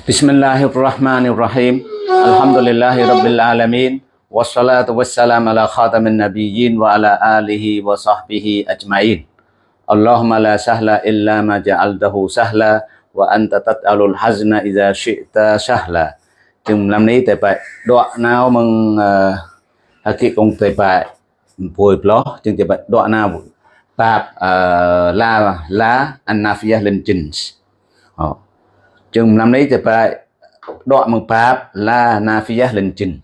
بسم الله الرحمن الرحيم الحمد لله رب العالمين والصلاة والسلام على خاتم النبيين وعلى آله وصحبه أجمعين اللهم لا سهل إلا ما جعلته سهلا وأنت تجعل الحزن إذا شئت سهلا chừng làm ní tại bài đoạn nào mừng haki ờ, công tại bài bồi plo chừng tại bài đoạn nào bab la la anafiyah lên trình chừng làm ní tại bài đoạn nafiyah lên trình.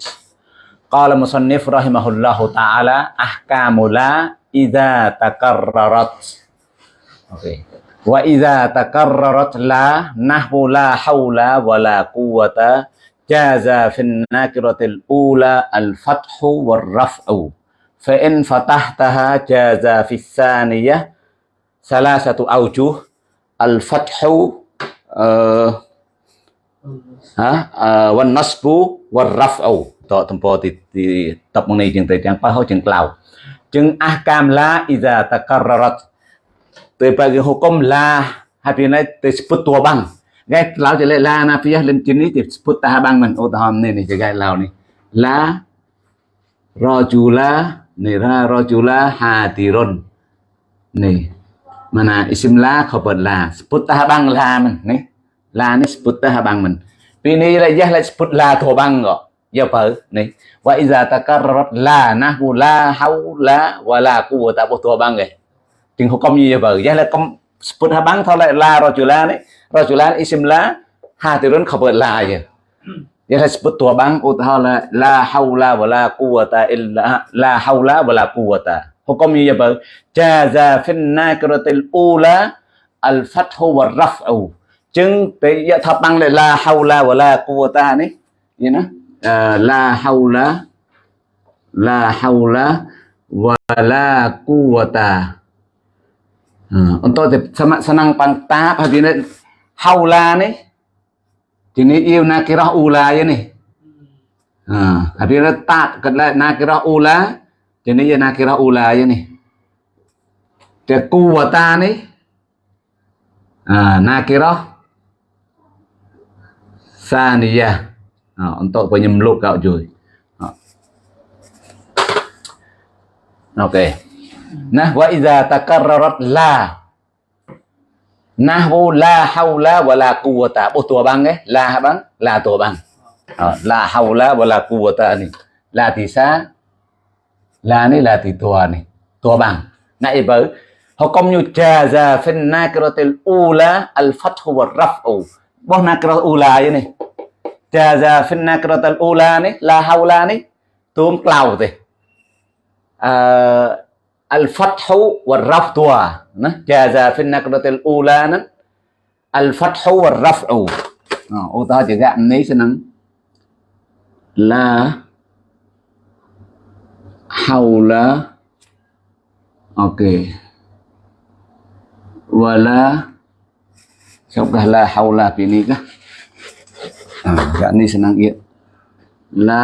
قال مصنف رحمه الله تعالى أحكام لا إذا تكررت okay. وإذا تكررت لا نحو لا حول ولا قوة جاز في النكرة الأولى الفتح والرفع فإن فتحتها جاز في الثانية ثلاثة أوجه الفتح วันนัสปูวันรัฟเอาต่อทั้งพอติติตับมึงในจึงแต่จังป้าเขาจึงกล่าวจึงอาการละอิจาตะการรัตเตยไปกิฮุกมลาฮับินัยเตยสปุตตัวบังไงเราจะเล่ลานะพี่เล่นจินนี้จะสปุตตาบังมันโอตหอมนี่นี่จะไงเรานี่ลารอจูลานี่รารอจูลาฮาติรนนี่ mana isim la khabar la sebut tah bang la man ni la ni sebut tah bang man pini rajah la sebut la tu bang ko ya apa ni wa iza takarrat la nahu la haula wala quwwata apa tu bang ke ting hukum ni ya apa ya la kom sebut ha bang tolak la rajulan ni rajulan isim la hadirun khabar la ya ya la sebut tu bang utah la la haula wala quwwata illa la haula wala quwwata Hukumnya ya bang jaza fin nakiratil ula al fathu wa raf'u. Chứng tới ya thập bang lại la haula wala quwata này. You know? Uh, la haula la haula wala quwata. Uh, à, untuk senang pantap hari ini haula ni jenis yêu nakirah ula je ni à, ha habis letak kedai nakirah ula jenis ia nakirah ula je nih dia kuwata nih ha nakirah saniyah ha, untuk penyemluk kau cuy ha. Okey. Nah, wa idza takarrarat la. Nahwu la haula wala quwwata. Bố tua băng ấy. La băng là tua băng la à, haula wala quwwata này là thì sa là này là thì tua này tua bằng nãy bởi họ công như trà ra fin nakiratil ula al fathu wa raf'u. Bố nakirat ula vậy này. Trà ra fin nakiratil ula này la haula này tuôn cloud thì à, al-fathu war-raf'u nah jaza fi nakratil ula nan al-fathu war-raf'u nah, ờ, ô ta chỉ gạn này sẽ nắng la haula. Ok. Wala. Sao cả à, dạ, la haula ini kah à, gạn này ya la.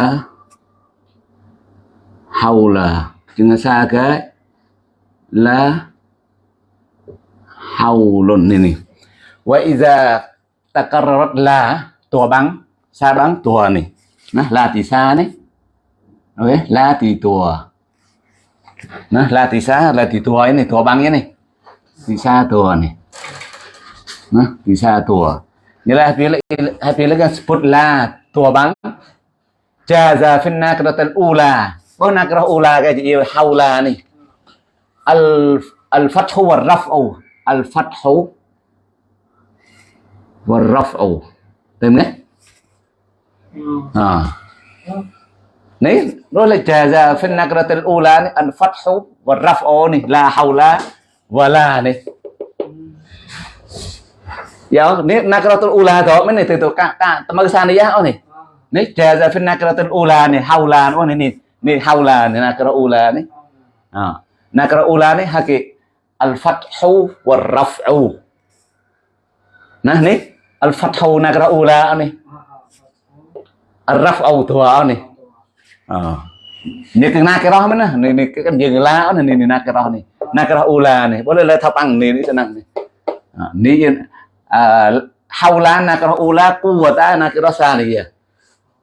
Haula. Jangan saga la. Haulun ini wa iza takarrarat la tua băng sa băng tua nih nah la thì xa này okay. la thì tua nó la thì sa, là thì tua ấy này tua băng ấy này. Thì sa tua này. Nó thì sa tua như là happy là happy là cái sport la tua băng cha ra phin na cái tên ula bữa na cái ula cái gì? Hau la này. Al al fathu wa rafu. Al fathu wa rafu. Tìm nhé, ừ. à. Ừ. នេះនោះលេចាហ្សាហ្វិនណាក្រាតិលអ៊ូឡានេះអិនហ្វាត់ហ៊ូវរ៉ាហ្វអូនេះឡាហៅឡាវ៉ាឡានេះយកនេះណាក្រាតុលអ៊ូឡាទៅមិននេះទៅទៅកាកាតមើសានីយ៉ាអូនេះនេះចាហ្សាហ្វិនណាក្រាតុលអ៊ូឡានេះហៅឡាអូនេះនេះនេះហៅឡានេះណាក្រាអ៊ូឡានេះអណាក្រាអ៊ូឡានេះហាគេអលហ្វាត់ហ៊ូវរ៉ាហ្វអូណានេះអលហ្វាត់ហ៊ូណាក្រាអ៊ូឡានេះអរ៉ាហ្វអូទៅអូនេះ นี่คือนาเกร้อมันนะนี่นี่กันยังลาวนี่นี่นาเกร้อนี่นาเกร้ออูลานี่บ่เลยทับอังนี่นี่จะนั่งนี่นี่ยังฮาวลานาเกร้ออูลากูวะตานาเกร้อซาลียะ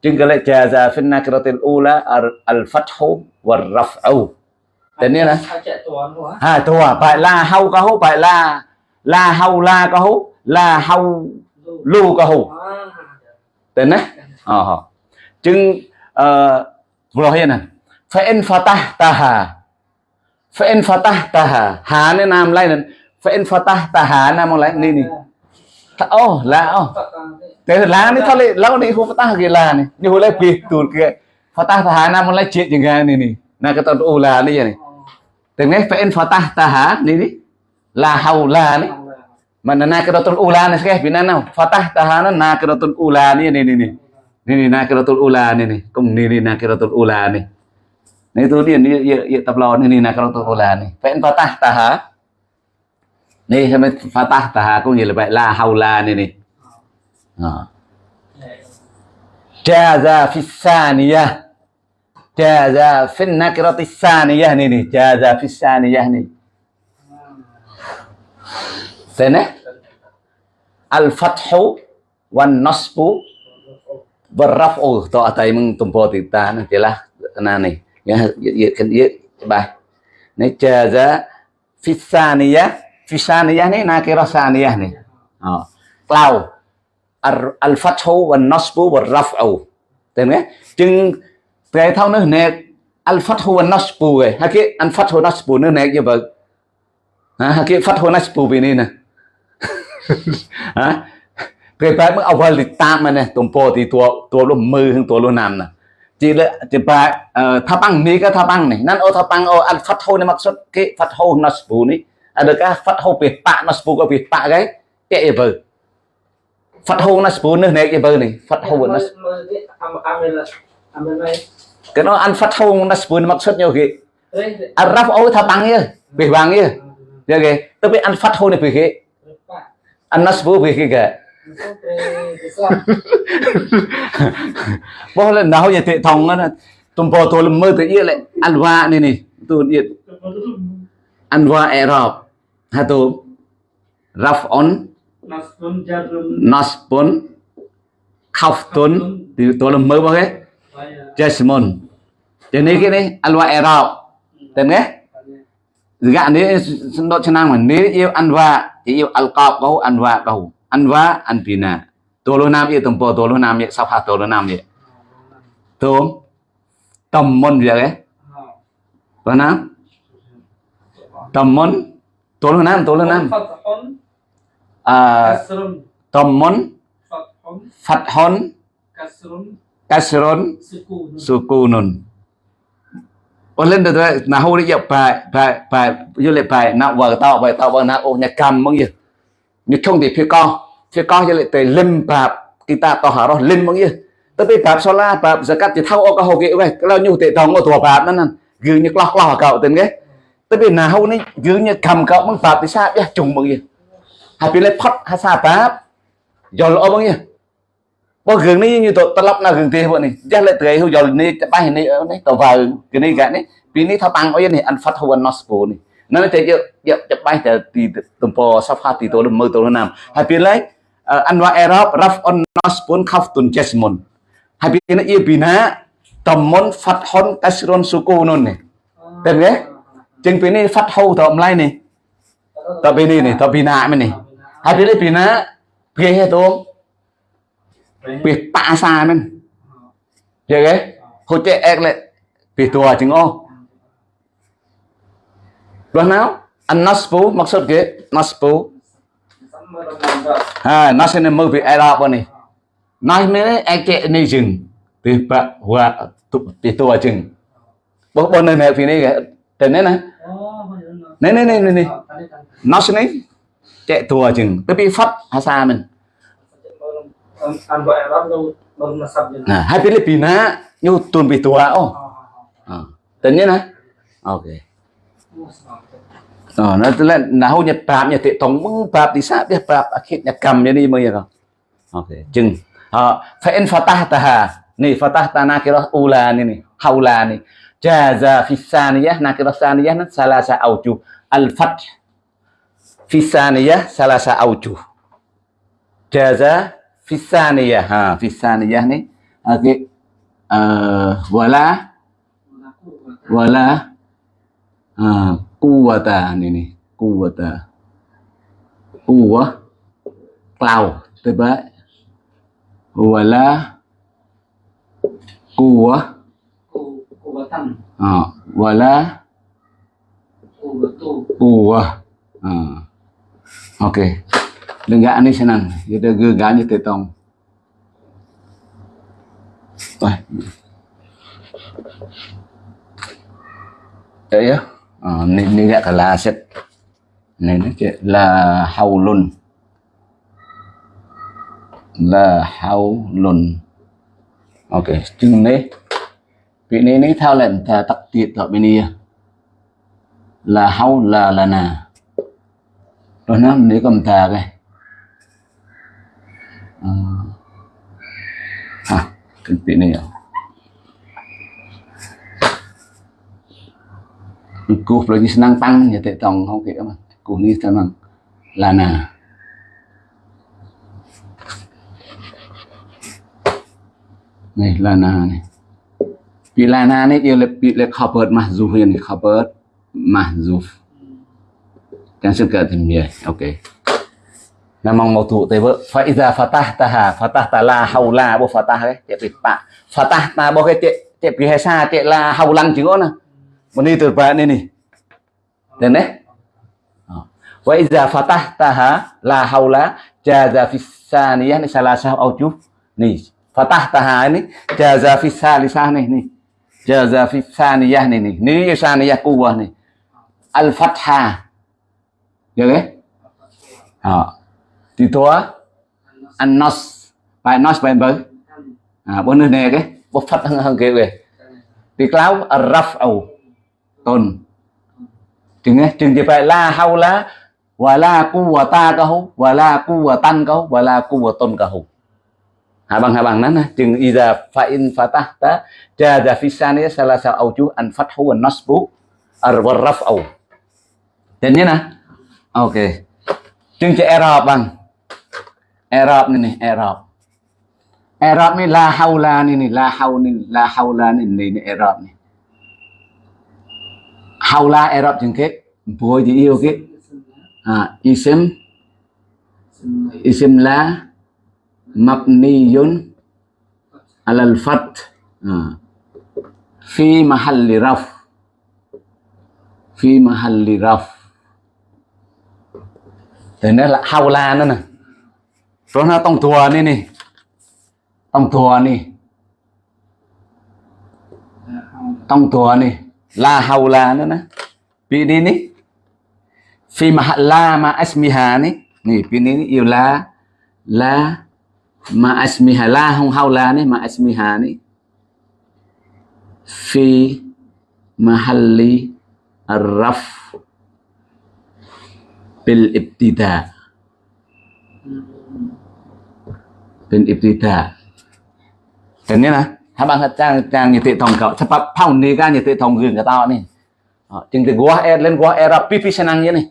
จึงก็เลยจาซาฟินนาเกร้อติลอูลาอัลฟัตฮุวัลรัฟอูแต่เนี่ยนะฮะตัวไปลาเฮาก็เฮาไปลาลาเฮาลาก็เฮาลาเฮาลูก็เฮาแต่นะอ๋อจึงเอ่อ Mulohiyana. Fa'in fatah taha. Fa'in fatah taha. Ha ini nam lain. Fa'in fatah tahana nam lain ini nih. Oh la oh. Tapi la ini kalau la fatah ke la nih. Ini mulai betul ke fatah tahana mulai j jangan ini. Nah kita ulah oh, ini ya nih. Dengan fa'in fatah taha ini la haula nih mana nakiratul ula oh, nih sekeh binana fatah tahana nakiratul ulan oh, nih nih nih ini nakiratul ula ini kum ini nakiratul ula nih nah itu dia ini ya, ya tablawan ini nakiratul ula nih pen patah taha. Nih sampai patah taha aku ya lebih la haula ini nih nah. jaza fisaniyah jaza fin nakiratis saniyah nih jaza fisaniyah nih sana al fathu wan nasbu Vâng, barafu to tay mừng tùm bò tì ta nè tì la, nà nì. Nhá dự khen dự bài. Nè chờ ra fisaniyah fisaniyah nè, nà kê rosaniyah nè. Ờ. Cloud. Al fathu wa và wa raf'u. Tên nghe. Chừng cái thao nữa, nè, al fathu và nasbu ấy hay cái al fathu nasbu nữa, nè, như vậy. Ha cái fathu nasbu bên này nè. ពេលបែបមើលអវលិតាមែនទេទំពោទីទួទួលុមើហឹងទួលុណាំណាជីលជីបាថាបាំងនេះក៏ថាបាំងនេះណានអូថាបាំងអូអាត់ហ្វាត់ហូនេះមកសុតគេហ្វាត់ហូណាស់ពូនេះអាដល់កាហ្វាត់ហូពីប៉ណាស់ពូក៏ពីប៉គេតែអីវើហ្វាត់ហូណាស់ពូនេះណែអីវើនេះហ្វាត់ហូណាស់កណោអានហ្វាត់ហូណាស់ពូនេះមកសុតយោគេអារ៉ាប់អូថាបាំងយើពីបាំងយើគេទៅពីអានហ្វាត់ហូនេះពីគេអានណាស់ពូពីគេ bao lần nào vậy thì thòng nó tụm bò tôi làm mơ tới yên lại. Ăn hoa nè này tôi yên ăn hoa Arab ha tu raf on naspon khafton thì tôi làm mơ bao cái jasmine. Thế này cái này, ăn hoa Arab tên nghe gạn đấy nó chân năng mà. Nếu yêu ăn hoa, thì yêu alcohol có ăn hoa cầu anwa anpina tolo nam ye tumpo tolo nam ye sapha tolo nam ye tom tom mon việc ấy tolo nam. Tom mon tolo nam tolo nam. À tom mon phát hon kasron sukunun Ở lên được rồi. Nào hô đi dọc bài bài bài du lịch bài. Nào vợ tao vợ tao vợ nào? Ô nhà cầm bao nhiêu? Như không thì phía con phía con cho lại tới lim bạp kita to hả rồi lim mong ye tới bây bạp sola bạp zakat thì thâu ô cái hồ kia vậy cái lao nhu tệ tòng ô tua bạp nó nè gừ như lọc lọc cậu tên cái tới bây nào hâu này gừ như cầm cậu mong bạp thì sao ya trùng mong ye hai bên lấy phật hai sa bạp giờ lỗ mong ye bao gừng này như tụi tao lắp nào gừng tiền bọn này chắc lại tới hưu giờ này bay này ở này tàu vào cái này cái này vì này thao tăng ở này ăn phát hưu ăn nospo này នៅតែយកយកច្បាស់តែទីទំព័រ sofa ទីតូលមើលតូលណាមហើយពីឡៃអានវ៉ាអេរ៉ុបរ៉ាហ្វអុនណូសពុនខាហ្វទុនជេសមុនហើយពីនេះអ៊ីប៊ីណាតំមុនហ្វាត់ហ៊ុនកាសរុនស៊ូកូនុននេះតែគេចឹងពីនេះហ្វាត់ហូតំឡៃនេះតពីនេះនេះតពីណាមិននេះហើយពីនេះពីណាគេហេតុពីប៉ាសាមិនយល់ទេហូចេអេកលេពីតัวចឹងអូ đoạn nào an naspu maksud ke naspu ha nasen mơ bị era bani nai mene eke ni jing ti ba wa tu ti tu wa jing bo bo ne ne fi ne ke này ne này ne này này này ne nasen ne che tu wa jing tapi phát ha sa mình Nah, hai Filipina nyu tun bitua oh. Ah. Tanya à, nah. Oke. Okay. Ờ, nó là nào nhật bạp nhật tệ tổng mưng bạp thì sao biết bạp akhir nhật cầm như đi được không? Ok, chừng. Ờ, fa in fatahtaha. Ni fatahta nakirah ula ni ni, haula ni. Jaza fi saniyah nakirah saniyah nan salasa auju. Al fath fi saniyah salasa auju. jaza fisaniyah ha fisaniyah ni okey uh, wala wala uh, quwata ni ni quwata quwah cloud tiba wala kuwa ờ, kuwatan à, wala kuwa ờ. à. ok. Đừng bà đi quwah uh. giờ lenggak ni senang cho geganya tông, Wah. Đấy á. Ờ, nên nên gọi là sẽ này nó chỉ là hầu luân là hầu luân ok chừng này vị này này theo lệnh ta tắc tiệt ở bên này. Là hầu là là nà rồi nó nếu cầm ta cái. Ờ. à cái vị này à. Cục lagi senang tăng ya thế tong không kể mà. Cục ni senang lana này lana này. Pi lana này, yêu là pi là covered bớt mà, dù chẳng mahzuf kan thì mình ok. Nam mau một thủ fa vợ phải ra phát ta la bộ phát ta đấy tiệt bị pa fatah ta bộ cái tiệt tiệt bị sa tiệt la haulan chữ nè Mani tu ba ni ni. Dan eh? Wa iza fatahtaha la haula jaza fi saniyah ni salasah aujuh. Ni, fatahtaha ni jaza fi salisah ni ni. Jaza fi saniyah ni ni. Ni saniyah quwwah ni. Al fatha. Được đấy? Ờ. Thì tua an nos. Bài nos bài bớ. À, bốn nơi này cái. Bố phát hơn hơn kia về. Thì kéo raf tôn. Chừng ấy chừng thì phải la hau lá và la cu và ta ca hú và la cu và tan ca hú và la cu và tôn ca hú. Hai bằng hai bằng nắn chừng iza fa in fatah ta jaza fi saniyah salah sa auju an fathu wa nasbu ar wa raf'u dan nè, ok. Chừng chỉ Arab bằng. Arab này nè, Arab. Arab ni la haula ni ni la hau ni la haula ni nè ni Arab ni hầu la ai erop jeng ke boy thì yêu ke ah à, isim. Isim là mabniyun alal fat ah. À. fi mahalli raf. Fi mahalli raf. Thế nên là hầu haula nữa nè. Rồi nó tông thua nè nè. Tông thua nè. Tông thua nè. La haula na na. Pini ni. Fi mahalla ma asmiha ni. Ni pini ni iyo la ma asmiha la hung haula ni ma asmiha ni. Fi mahalli arraf bil ibtida. Bil ibtida. Dan ini lah habang hatang tang nyete tong ka cepat pau ni ga thế tong gin cái tao này chừng thì quá er lên quá gua era pipi năng như này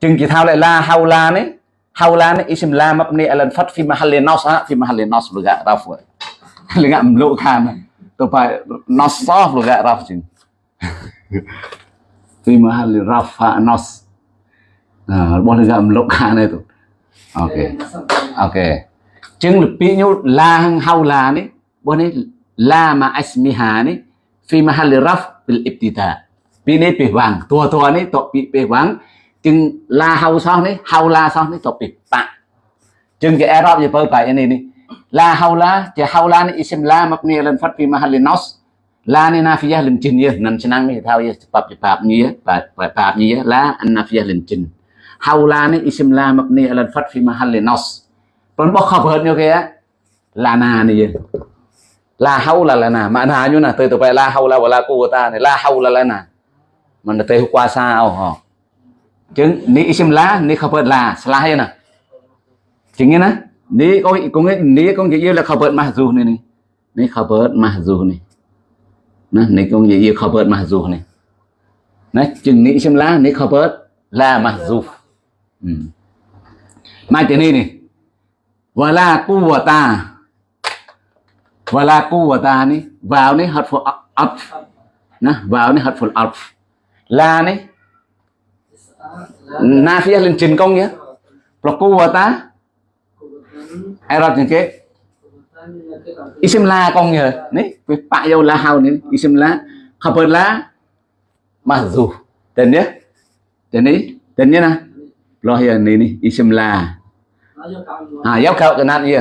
chừng thì thao lại la hau la này hau la này isim la mập này alan phát phim mahal nos ha phim mahal nos lu gạ raf vậy lu gạ mlu khan tôi phải nos sof lu gạ raf chừng phim mahal raf ha nos bọn lu gạ mlu khan này tụ ok ok chừng là pi nhu la hau la này របស់នេះឡាម៉ាអស្មីហានេះ في محل رفع بالابتداء ពីនេះពេលវាងតួតនេះតពីពេលវាងជាងឡាហៅសោះនេះហៅឡាសោះនេះតពីបាក់ជាងជាអេរ៉ុបយពើបែកនេះនេះឡាហៅឡាជាហៅឡានេះអ៊ីស្មឡាមកនេះលិនហ្វាត់ពី محل نص ឡានេះណាហ្វីយ៉ាលិនជិនយនឹងឆ្នាំនេះថាយច្បាប់ច្បាប់ញីបែបបែបញីឡាអាណាហ្វីយ៉ាលិនជិនហៅឡានេះអ៊ីស្មឡាមកនេះលិនហ្វាត់ពី محل نص ប៉ុន្តែបោះខបហឺនយកគេឡាណានេះ la haula lana maknanya nah tu tu la haula wala quwata ni. La haula lana mình tây qua xa ao chứng ni isim la, ni khabar la salah ya nah chứng như ni có có nghe ni có gì là khabar mahzuf ni ni. Ni khabar mahzuf ni. Nè ni có gì khabar mahzuf ni. Nè chứng ni isim la, ni khabar la mahzuf hmm. Ừ. mai thế này này wala và là cu và ta này vào này hợp phụ ập nó vào này hợp phụ ập là này, na phía lên trình công nhé là cu và ta ai rập những cái isim la công nhờ này với bạn yêu la hao này isim la hợp la mặc dù tên nhé tên này, tên nhé na. Lo hiền này ni isim la. À giáo cậu cái nát gì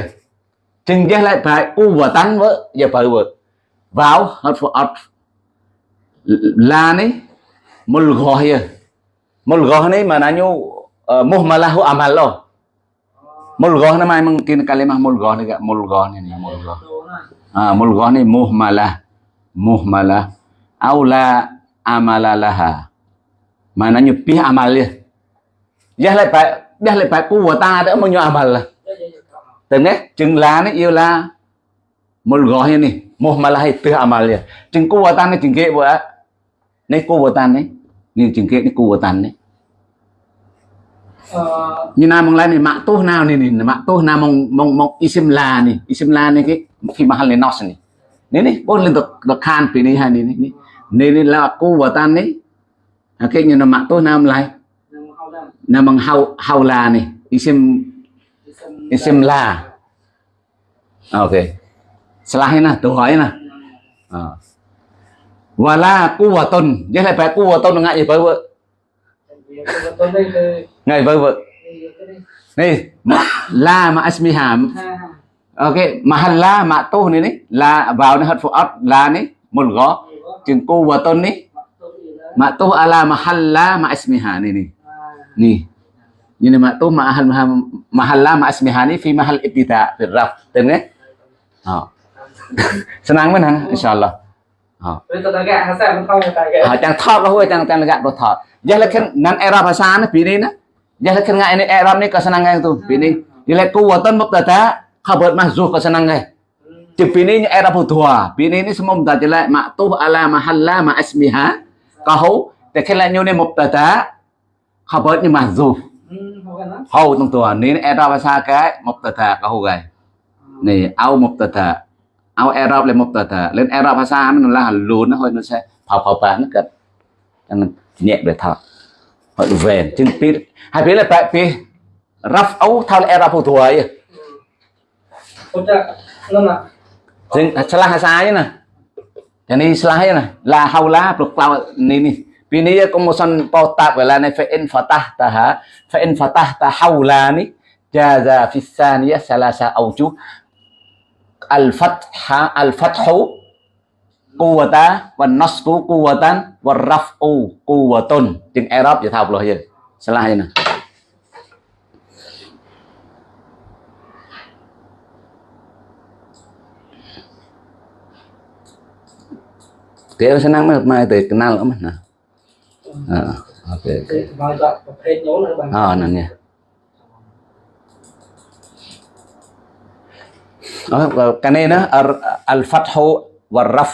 chừng giác lại phải u và tán với giờ phải vượt vào hết phụ ọt là này, một gọi ya một gọi này mà nó nhu muhmalahu amal lo một gọi nó mai mong tin kalimah một gọi này một gọi này một gọi à một gọi này muhmalah muhmalah aula amala laha maknanya pih amal dia giác lại phải giác lại phải của ta đỡ bao nhiêu amal là từng đấy chừng lá nó yêu là một gói này một mà là hay amal ya chừng của ta này chừng kế vợ này của ta này nhưng chừng kế này của ta này. Như nào mong lại này mạng tốt nào này này mạng tốt nào mong mong mong isim la này isim la này cái khi mà hắn lên nos này. Này này bốn lên được được khan vì này hai này này này. Này là của ta này. Cái như là mạng tốt nào lại? Namang haw hawla ni isim isim la. À, ok. Selahin lah tu hỏi nè à. wala quwwatun với lại phải quwwatun ngại gì với vợ? Ngại với vợ. Mà la ma asmiha ok mahalla ma tu này này. La vào nó hết phụ ớt la này, một gõ chừng quwwatun này. Ma tu ala mahalla ma asmiha này này. Ni ini maktu mahal mahalla ma asmihani fi mahal ibtida fi raf tên đấy à. senang mana insyaallah à. à chẳng thọ có huôi chẳng chẳng gạt đồ thọ giờ là khen nan era bahasa nó pi ni na giờ là khen ngai ini era ni kesenang ngai tu pi ni giờ là kuwatan mubtada khabar mahzuf kesenang ngai Chừng pi ni era putua pi ni ni semua mubtada jelek maktu ala mahalla ma asmiha kahuแต่แค่ละอยู่ในมุบตะตะ khabar nhưng mà dù Hầu trong tua nên Arab sa cái mubtada cái hầu gầy. Này au mubtada au Arab lên mubtada lên Arab sa nó là luôn nó thôi nó sẽ phao phao bán nó cho nên nhẹ được thật họ về chân biết. Hai phía là tại vì raf ấu thao là Arab phụ thuộc ấy. Jadi salah saya nè, jadi salah nè, là hầu lá, bực lao ni ni. Bini ya kumusan pautak wala na fa in fatahtaha fa in fatahta này jaza fi thaniya salasa awjuh al fatha al fathu quwwata wan nasbu quwwatan war raf'u quwwatun tiếng Arab vậy thao rồi salah vậy nè. Kaya senang mah mai từ kenal อ่าโอเคโอเคมาจากประเภทโน้นนะบางอ่านั่นไงกันเองนะอัลฟัตฮ์วันรัฟ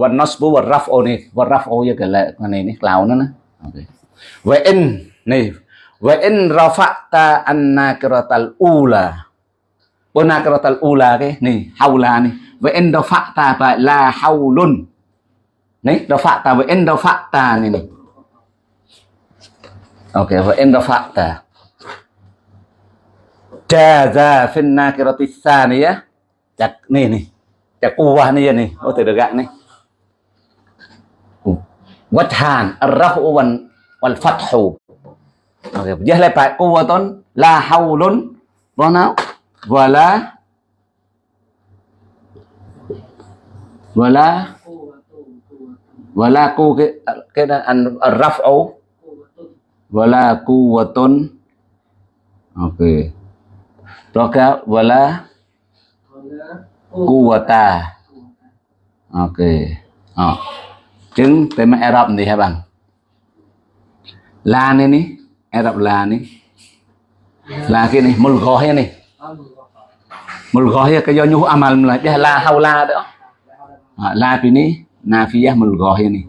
วันนัสบุวันรัฟโอนี่วันรัฟโอยังไงละกันเองนี่กล่าวนั่นนะโอเคเวอินนี่เวอินราฟะตาอันนากรตัลอูลาบนากรตัลอูลาเกนี่ฮาวลานี่เวอินราฟะตาบะลาฮาวลุนนี่ราฟะตาเวอินราฟะตานี่นี่ ok wa in rafa'ta jaza fi an-nakirati thaniyah Cak này này Cak kuwah à này ya có Oh, tidak gak này. Wajhan ar-raf'u wal fathu Oke, dia lepak pak kuwatun la haulun wana wala wala wala ku cái cái đó an ar-raf'u wala quwwatun. Oke okay. Roka wala quwwata. Ok. Ờ. À. chứng tên Arab thì hả bang, la này ní Arab la ní là cái này một gói này một gói cái do nhu amal là la hau la đó à, la cái nafiyah mul gói này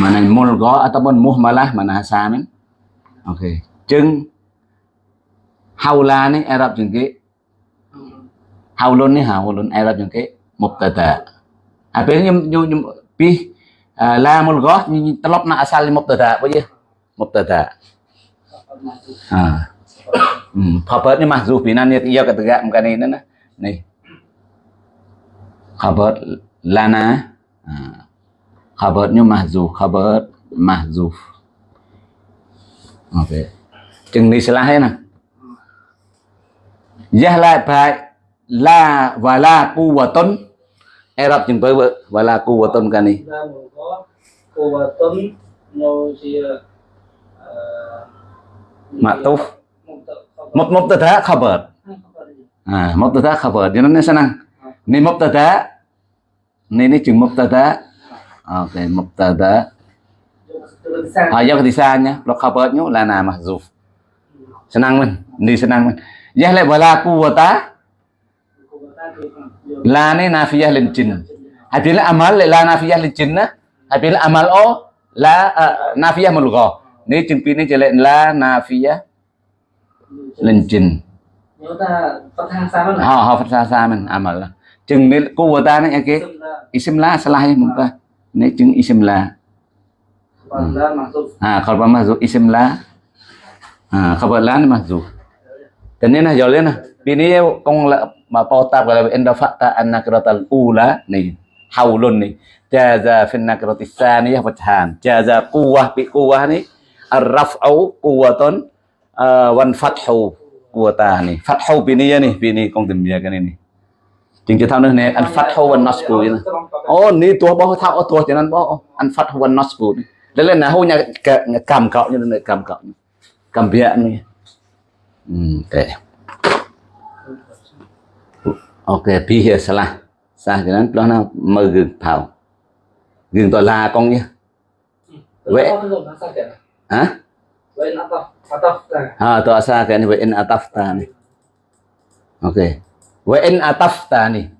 mana mulgha ataupun muhmalah mana hasamin oke okay. haula ni Arab jeung ke haulun ni haulun Arab jeung ke mubtada apa nyum nyum pi. La lamul ni telop na asal mubtada apa je mubtada ha hmm khabar ni mahzuf binan ya ia kata bukan ini nah ni khabar lana ha khabarnya mahzuf khabar mahzuf. Okey chừng ni salah ya nah Yah la bài la và la quwwatun Arab chừng tới vợ và la quwwatun cái này. Ra một có cô và tuấn nô chia Ma'tuf Mub mubtada khabar à mubtada khabar cho nên nó senang ni mubtada ni ni chừng mubtada ok mubtada à do cái xa nhá lo khabar nhú là na mahzuf. Senang mình ni senang mình Yah la wala quwwata la ni nafiyah lil jinn. Habila amal la nafiyah lil jinn Habila amal o la uh, nafiyah mulgha Ni chừng pi ni chỉ lệ la nafiyah lil jinn. Nếu ta phát thang sao nó Ha ha fatha sa mình amal lah. Chừng ni quwwata ni okay. Isim la salah ya muka. Ni chừng isim la. còn ra mặc dù Ha khabar mahzuf isim la. Ha khabar la ni mahzuf. Dan ni nah jauh nah. Bini kong la ma pautab kalau inda fakta an nakratal ula ni haulun ni jaza fin nakrati tsaniyah fathan jaza quwwah bi quwwah ni ar-raf'u quwwatun uh, wan fathu quwwata ni fathu bini ya ni bini kong chính cái thao nữa này an fathu wan nasbu ni oh ni tua bao thao oh tua cho nên bao an fathu wan nasbu ni lên lên là hô nhà cầm cậu như này cầm cậu cầm bia hmm okay ok pi here salah sa cho nên đó là mơ gừng thảo. Gừng tòa là con nhé. Vậy. hả? Vậy nó là ha tòa sa cái này vậy in atafta này. Ok wa in atafta ni.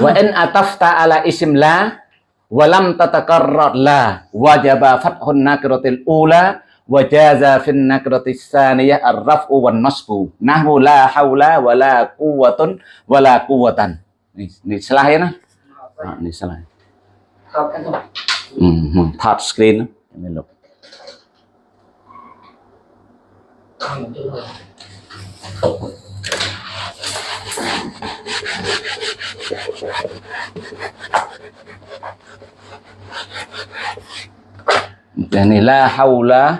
Wa in atafta ala isim la wa lam tatakarrar la wajaba fathun nakiratil ula wa jaza fin nakiratis saniyah ar-raf'u wan nasbu. Nahwu la haula wa la quwwatun wa la quwwatan. Ni ni salah ya nah? Ha, ni salah. Tập anh thôi hmm, hmm. touch screen cái này la hầu la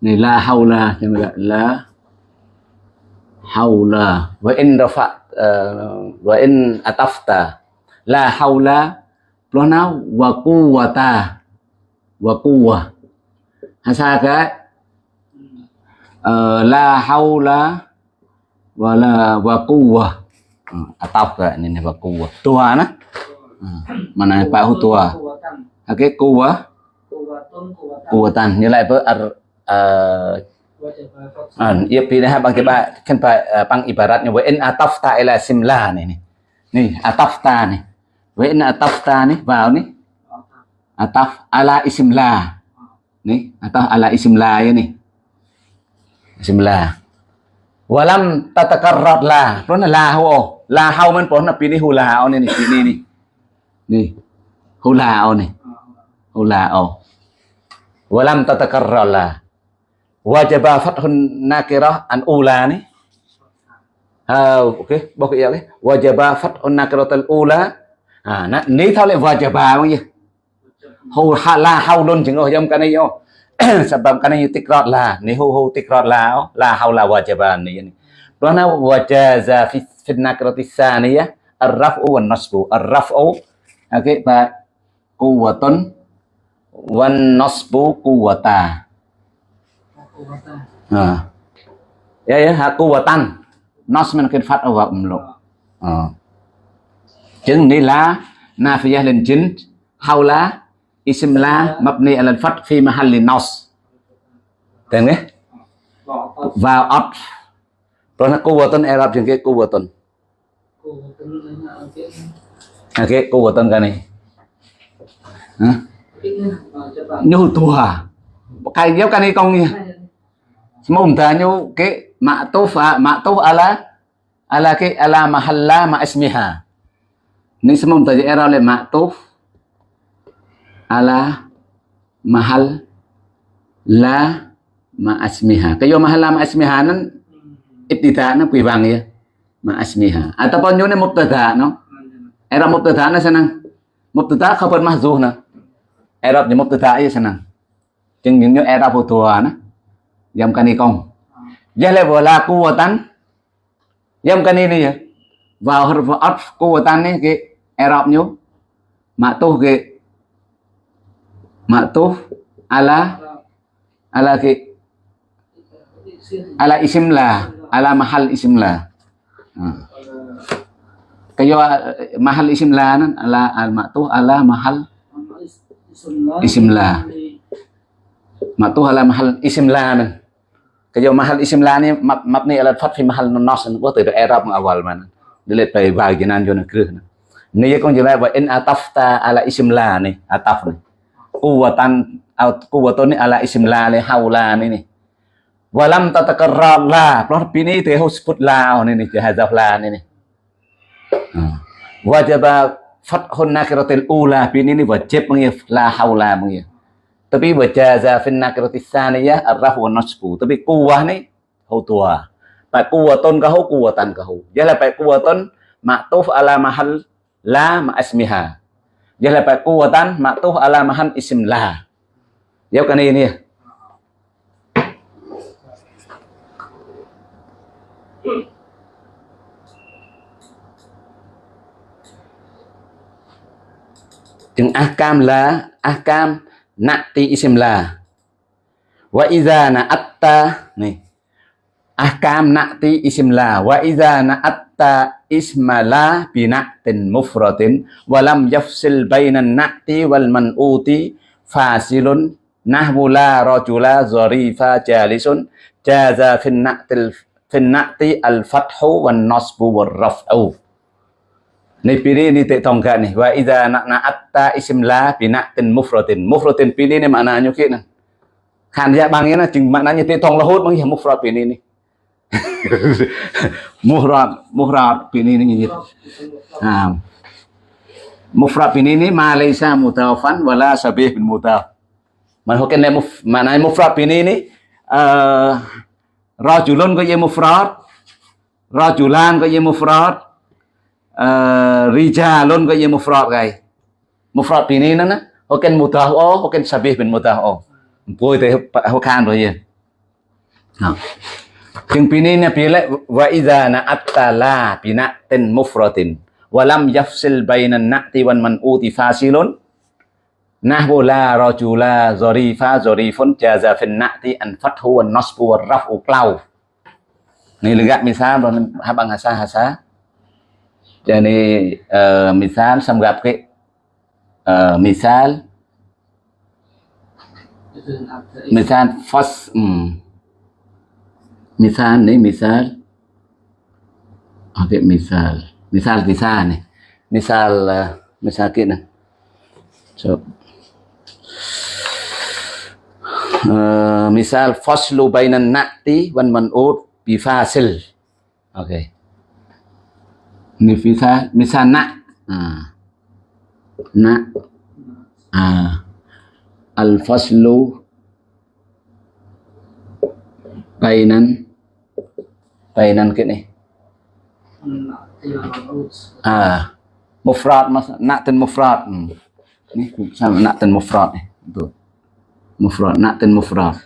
này la hầu la cho la hầu la với in rafa ờ, với in atafta. La hầu la pronoun wa quwata wa quwa hay sao cái ờ, la hầu la và là và quwa cái này wa quwwa tua nó uh, mana pa hu tua cô và tăng cái quwwa cô và tuấn cô và tăng quwwatan như lại với ar uh, Và trở về Phật. Ah, ia pilih bang tiba kan pa uh, pang ibaratnya wa in atafta ila simla ni ni. Ni atafta ni. Wa in atafta ni vào ni. Ataf ala isim la. Ni, ataf ala isim la ya ni. Isim la. Walam tatakarrat la. Pernah la là La hau man pernah pilih hula la au ni ni ni ni. hula Hu la au ni. Hu la au. Walam tatakarrar la. wajaba fathun nakirah an ula ni ha okey bok ya okey wajaba fathun nakiratul ula ha, na, ni thao lại wajaba bao nhiêu hu hala luôn chừng rồi trong cái này yo sebab cái này tikrat la ni hu hu tikrat la oh. la haula wajaba ni ni Rana wajaza fi ba quwwatun wan nasbu quwwata Cô và tăng. à ya ya haku watan nas min kin fat wa umlu. À chứng ni la nafiyah lil jin haula ism la mabni ala al fath fi mahalli nas. Tên nghe vào ot rồi nó arab cô và tuấn lấy là cái ha ke quwwatan ka ni ha cái và trở về nyu tua cái giáo cái này con ni Semuntanya ke ma'tuf ma'tuf ala ala ke, ala mahalla ma ismiha. Ni semuntanya era oleh ma'tuf ala mahal la ma ismiha. Kayo mahal la ma ismiha nan ibtida na kuibang ya. Ma ismiha. Ataupun yun mubtada no. Era mubtada na sanang mubtada khabar mahzuh na. Era ni mubtada ya sanang. Chừng những era phụ na. yam kani kong. Jale wala kuwatan. yam kani ni ya. Vào huruf atf kuwatan ni ke era nyo. ma'tuh ke ma'tuh ala ala ke ala isim la ala mahal isim la. Ha. Kayo mahal isim la ala al ma'tuf ala mahal isim la. Ma'tuf ala mahal isim la. Kayo mahal isim la mab mabni ala fath fi mahal nas wa từ Arab awal man. Dilihat pai bagian yo na krih. Ni ya kong jela wa in atafta ala isim la ni ataf ni. Quwatan quwatun ni ala isim la ni haula ni walam tatakarram. La ini itu ya, husbut la ini ya, jahazah la ini. Hmm. Wajib fathun nakiratil ula ini ini wajib mengif la haula mengif tapi wajaza fin nakiratis saniyah arrafu wa nasbu. Tapi kuah ni hutua pak kuwatun kahu kuwatan kahu. Jala pak kuwatun maktuf ala mahal la ma'asmiha. Jala pak kuwatan maktuf ala mahal isim la. Ya kan ini ya. Chừng ahkam la ahkam na'ti isim là. Wa izah na atta nih. Ahkam na'ti isim là. Wa idza na atta ismala bi na'tin mufradin wa yafsil bainan na'ti wal man'uti fasilun nahwu la rajula zarifa jalisun jaza fin na'til fin na'ti al fathu wan nasbu war raf'u នេះពីនេះនីតិតងកានេះវ៉ាអ៊ីដាណាណាអត្តាអ៊ីស្មឡាពីណាទិនមុហ្វរតិនមុហ្វរតិនពីនេះនេះម៉ាណាញុគេណាខានរយៈបានគេណាជាងម៉ាណានីតិតងរហូតមកមុហ្វរតពីនេះនេះមុហ្វរតមុហ្វរតពីនេះនេះអាមុហ្វរតពីនេះនេះម៉ាឡៃសាមូតាហ្វាន់វ៉ាឡាសាប៊ីប៊ីនមូតាម៉ានហូកិនមុហ្វម៉ាណាមុហ្វរតពីនេះនេះអឺរ៉ជូលុនក៏យេមុហ្វរតរ៉ជូឡានក៏យេមុហ្វរត Ờ, rijalun ko ye mufrad kay mufrad pini na na hoken mutah o hoken sabih bin mutah o poi te ho khan rồi ye ha chừng pini na pile wa idza na attala bina tin mufradin wa lam yafsil bainan na'ti wan man'uti fasilun, nahwu la rajula zarifa zarifun jaza fin na'ti an fathu wan nasbu war raf'u qlau ni lega misal habang hasa Jadi uh, ờ, misal xong gặp cái uh, misal. Misal first um, misal ni misal. Ok misal. Misal misal ni misal uh, misal ke này. So uh, misal faslu bainan na'ti wan man'ud bi fasil. Okay ni misal misal nak. Ha. nak. Ha. al faslu bainan bainan ke ni? Ah. Mufrad mas nak ten mufrad. Hmm. ni sama nak ten mufrad ni. Tu mufrad nak ten mufrad.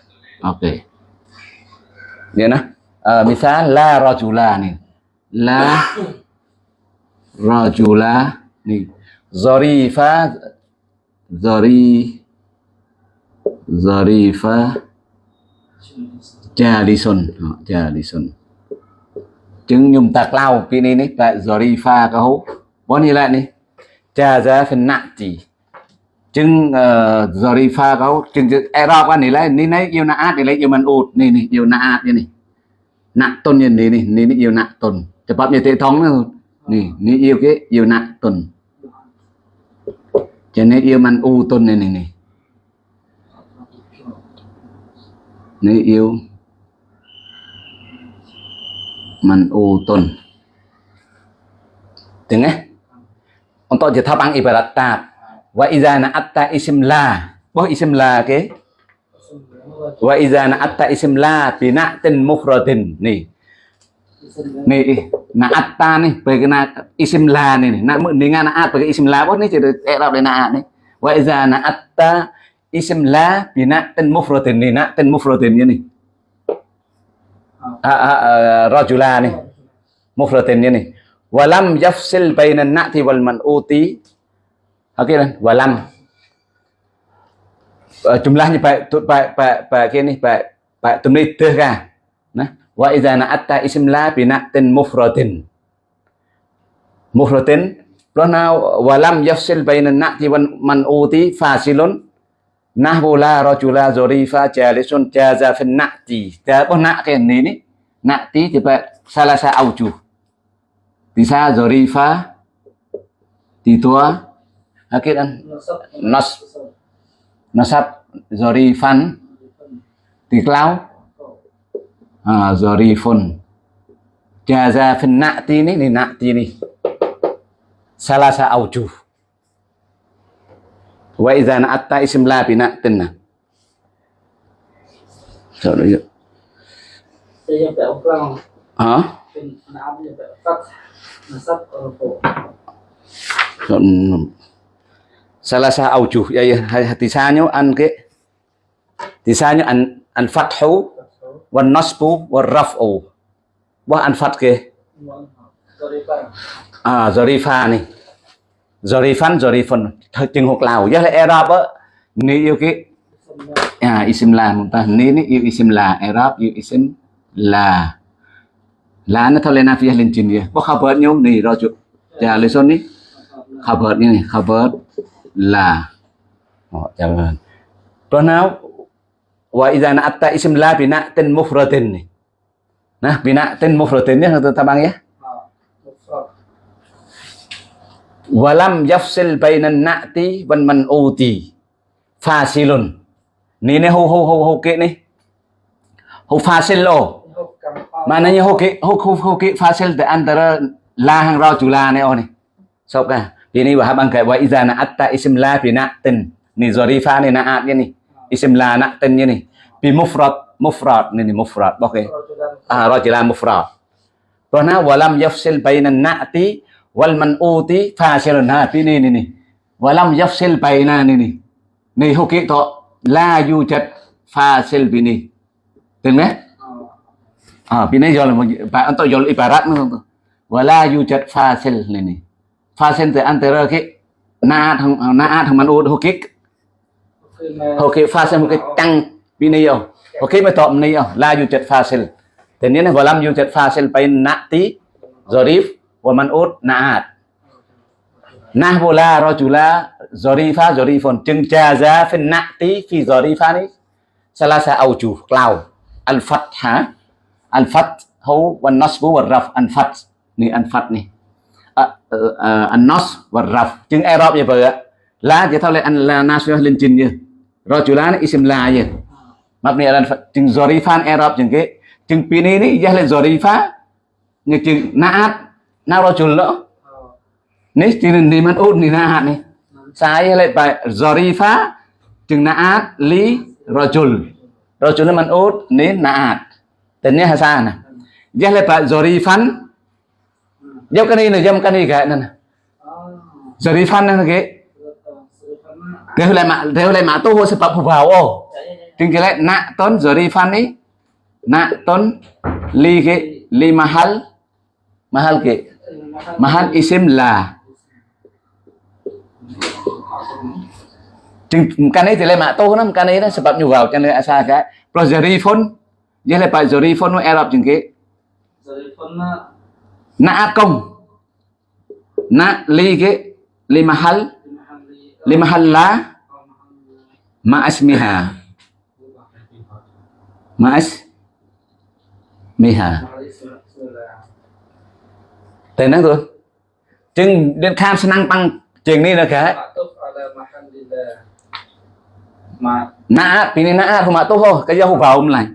Okey dia nah. Uh, misal la rajula ni. La rajula ni zarifa zari zarifa jalison jalison chứng nhung tạc lao cái này này tại zarifa cái hố bao như lại này ra phần nặng chỉ. Chứng uh, zarifa cái hố chứng erop cái này lại ní này yêu na át thì lấy yêu man ụt. Này này yêu na át như này nặng tôn như này này này yêu nặng tôn. Chập bắp như thế thống nữa ni ni yêu cái, yêu nặng tuần cho nên yêu man u tuần này này này ni yêu ông tổ giáo je ăn ibarat tab. và idza na'atta isim la. bố isim la và Wa na atta isim la bina'tin mufradin. Ni. Ni na'atta ni na isim la nih Nak mendingan na'at pakai isim la boh nih jadi i'rab dia na'at nih Wa na atta isim la bina'tin mufradin ni. Na'tin mufradin ni. Ah, ah, à, ah, à, à, rajula ni. Mufradin nih Walam yafsil bainan na'ti wal man'uti. oke kan? Walam. Uh, ờ, jumlahnya baik baik baik baik ini baik baik tumlidah kan. Wa idza na'atta ism la bi na'tin mufradin. Mufradin Rana walam yafsil bainan na'ti wal man'uti fasilun nahwu la rajula zurifa jalisun jaza fin na'ti. Dia apa nak ke ni ni? Na'ti tiba salah satu aujuh. Bisa zorifa titua akhir kan nas nasab zorifan tiklau ah zorifun jaza fin na'ti ni ni na'ti ni salah sa aujuh wa idza na'atta ism la bi na'tin so yuk Saya yang tak orang ha Pin anak yang tak fat Nasab orang tu Chọn salah sa aujuh ya ya tisanyo an ke tisanyo an an fathu wan nasbu wan raf'u. Wa an fat ke? À zarifa này. Zarifan zarifan thật chừng hoặc lào. Với là arab á. Ni yêu cái à isim là một ta. Ni ni yêu isim là arab yêu isim là là nó thôi lên nafiyah lên trình gì có khabar nhau? Ni rồi chú ya dạ, leson ni khabar ni này họ la. Oh tuần nào? Wa idza na'atta isim la bina'tin mufradin nih. Nah, bina'tin mufradin ya tabang ya. walam yafsil bainan na'ti wan man'uti fasilun. Ni ne hu hu hu hu ke ni. Hu fasil lo. Maknanya hu ke hu hu hu ke fasil di antara la hang rajula ne oh ni. Sok ka. Ini wahab angkat wa idza na'atta ism la bina'tin. ni zarifa ni na'at ni ism la như này, bi mufrad mufrad này này mufrad ok, ah rajulan mufrad. Rồi na walam yafsil bainan na'ti wal man'uti fasilun ha pi ni ni ni. Walam yafsil baina ni ni. Ni huki to la yujad fasil bi ni. Từng đấy à pi này anh bạn untuk là ibarat tu wala yujad fasil ni ni. Fasil từ antara cái na thằng na thằng ok, pha xem một cái tăng video ok, mà tọm này là dù chật pha xem. Thế nên là vào làm dù chật pha xem phải nạ tí giờ rif và man ốt nạ hạt. Nạ vô la rồi chú la giờ đi pha giờ đi phần chừng trà ra phần nạ tí khi giờ đi pha đấy sẽ là sẽ ẩu chú cloud, al phát hả? Al phát hấu và nasbu và raf, al phát này al phát này an nốt và raf. Chừng erop như vậy là chỉ thao lại an là nasbu lên trình như rajula isim la như mabni al chừng zarifan i'rab chừng ke chừng pini ni jah lên zarifa như chừng na'at na rajul lo. ni chừng ni man ni na'at ni saya lại bài zarifa chừng na'at li rajul. Rajul ni man ut ni na'at. Tên ni hasana. nè? Jah lại bài zarifan jauh kan ini jam kan ini kayak nana zarifan nana ke theo lại mạ theo lại mạ tu hồ sebab vào ô. Tinggi lại nak ton zarifan ni nak ton li ke li mahal. Mahal ke mahal isim la Chừng cái này thì lại mạ tô lắm cái này nó sebab nhu vào cho nên asa cái? Pro zarifun dia lại bài zarifun nó Arab chừng cái. Na na công. Na li ke li mahal limahalla ma'asmiha ma'as miha tên đó thôi. Chừng đến khám năng tăng chừng đi là cái nã ala mahallillah Ma naat ini naat rumah tuh oh kerja hubau mulai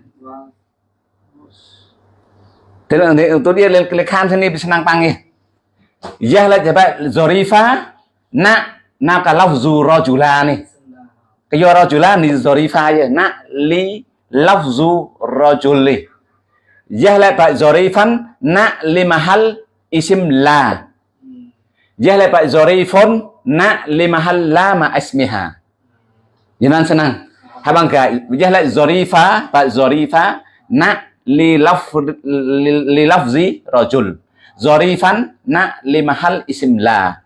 thế là thế tôi đi lên lên kham sini bisa nang pangi ya là phải zorifa nã. Na ka lafzu rajula ni cái do rajula ni zorifa je na li lafzu rajuli. Ya là pak zorifan na li mahal isim la. Ya là pak zorifun na li mahal la ma ismiha. Jangan senang. Habang ka ya là zorifa pak zorifa na li laf li, li lafzi rajul. Zarifan na li mahal isim la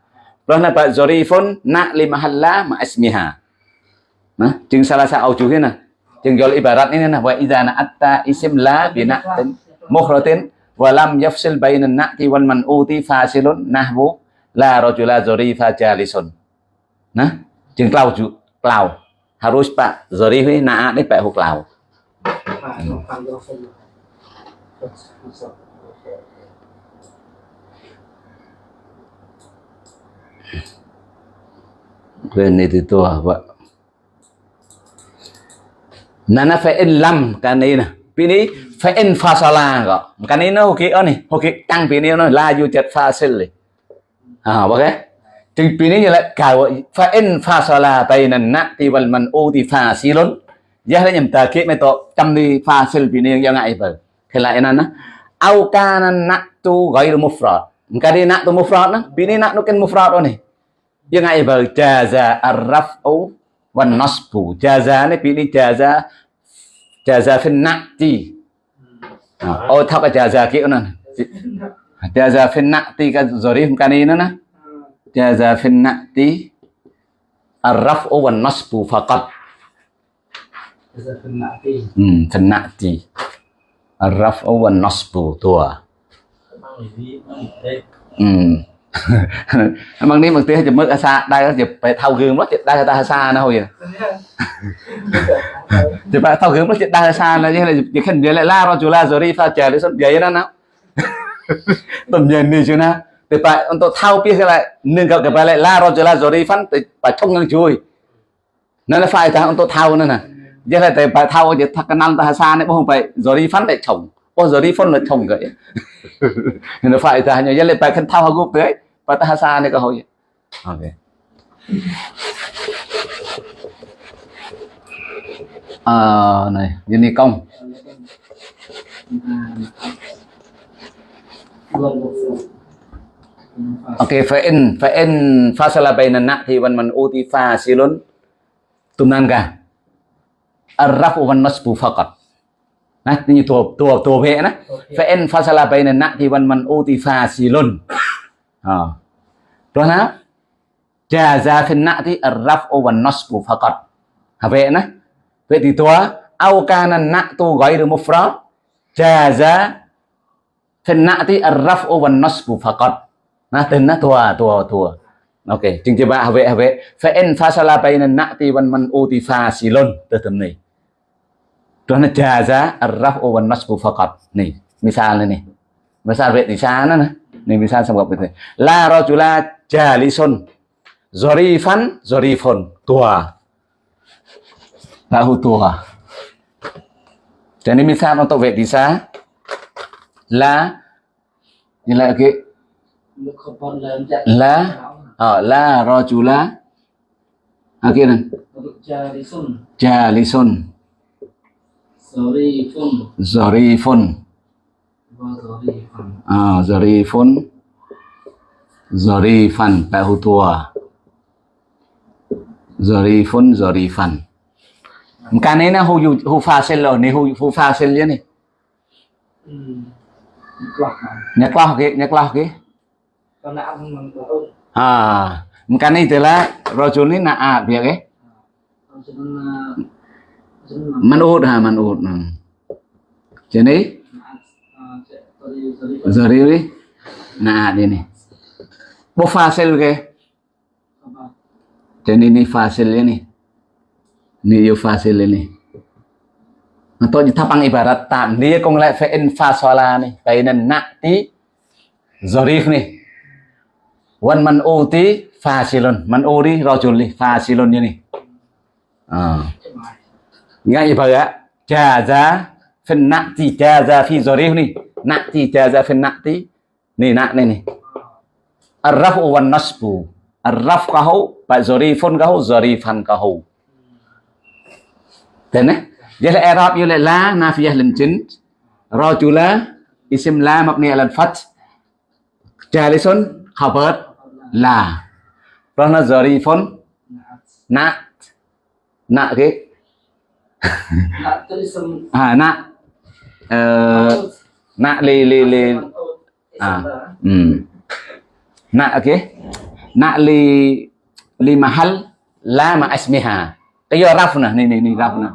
rồi là bạn zarifun na li mahal la ma ismiha. Nah chừng salah satu chú thế nè chừng gọi ibarat ini nah wa idza na'atta isim la bi na'tin mukhratin wa lam yafsil baina na'ti wal man'uti fasilun nahwu la rajula zarifa jalisun. Nah chừng clau chú clau harus pak zarif ini na'at ini pak clau Phạm do phân Quên itu tua Pak. Nana fa'in lam cái này nè. Pini fa'in fasala kok. Cái này nó hoki oh nih, hoki tăng pini nó la yu jet fasil. À bác ấy. Thì pini như là cả fa'in fasala bayna na'ti wal man'uti fasilun. Giá là nhầm tờ kiếp mấy tổ chăm đi fasil pini yang ngại bờ. Thế lại nè. Au kana na'tu ghairu mufrad. Cái này na'tu mufrad nó, pini na'tu kan mufrad oh nih. ยังไงเ บอร์จาซาอัลรัฟอูวันนอสปูจาซาในปีนี้จาซาจาซาฟินนักตีโอ้ทับจาซากี่นั่นจาซาฟินนักตีกับซอรีฟกันนี่นะจาซาฟินนักตีอัลรัฟอูวันนอสปูฟักัด Giờ phân nạ ti อืมฟินนักตีอัลรัฟอูวันนอสปูตัว Mang lý vi, mang lý tê อืม บางนี้บางทีจะมึกอาซาได้ก็จะไปเท่าคืนรถจะได้ตาอาซานะเฮ้ย จะไปเท่าคืนรถจะได้อาซานะนี่อะไรจะขึ้นเดี๋ยวล่ารอจูลาโซรีฟาเจริสุดใหญ่นั่นนะต้นเย็นนี่ชินะแต่ไปอันตัวเท่าพี่คืออะไรหนึ่งกับกับไปเลยล่ารอจูลาโซรีฟันแต่ไปท่องเงินช่วยนั่นแหละฝ่ายทางอันตัวเท่านั่นน่ะยังไงแต่ไปเท่าจะทักกันนั่งตาอาซาเนี่ยพวกไปโซรีฟันได้ชง pozori phon nó thông gậy nó phải ta nhớ lấy bài khăn thao hao gục đấy và ta xa này cơ vậy, ok. À, này nhân đi công. Ok fa in fa in fasala bainan na'ti wan man utifa silun tumnan ka arrafu wan nasbu faqat. นเลยชงเลยเห็นฝ่ายทางอย่างยังเลยไปขึ้นเท่าเขากุ๊กเลย patah ni kau ya. Okey. À, này, nhân đi công. Okey, fa in fa in fasala bainan na'ti wan man uti fasilun tunan ka. Ar-rafu wan nasbu faqat. Nah, ini tua tua tua pe na. Fa in fasala bainan na'ti wan man uti fasilun. À. Rồi nào Jaza fin na'ti ar-raf'u wan nasbu faqat. À, vậy nè. Vậy thì tua au kana na'tu ghairu mufrad jaza fin na'ti ar-raf'u wan nasbu faqat. Nah, tên nó tua tua tua. Ok, chừng chưa ba vậy vậy. Fa in fasala bayna na'ti wan man'uti fasilun. Từ tầm này. Rồi nó jaza ar-raf'u wan nasbu faqat. Nih, misalnya nih. Misal sao nó nè. Ini misal sama itu. La rajula jalisun. Zorifan, zorifun. Tua. Tahu tua. Jadi misal untuk sao? La như là cái La. ở la rajula à kia này jalisun Zarifun sorry phun. À zarifun zarifan tahu tua. Zarifun zarifan kanina hu yu hu fasil lo ni hu hu fasil je ni Ừ. Quạt mà nhắc lo ke nhắc lo ke Con đã ăn mừng của ông ah kani itulah rajul ni naat ya ke Con sẽ con Sẽ con manut ha manut hmm. jadi Sorry sorry phun zariri naat ini bu fasil ke Apa jadi ini fasil ini ini yu fasil ini atau ditapang ibarat tam dia kong lại phải in fasola nih kainan nakti zarif nih wan man uti fasilun man uri rajul nih fasilun ini ah ngay vậy á trà giá phần nặng thì trà giá phi jaza riêu này nặng thì trà giá phần nặng tí. Này này arrafu wan nasbu arraf kahu ba zarifun kahu zarifan kahu Tên á Vậy là Arab, giờ là la nafiyah lần chính Rajula isim la, mabni ala al-fath. Jalisun khabar la. Nó zarifun na na cái nak cái à na ờ, na li li li à ừ. na cái? Na li li mahal la ma asmiha. Cái do raf nè này này này raf nè.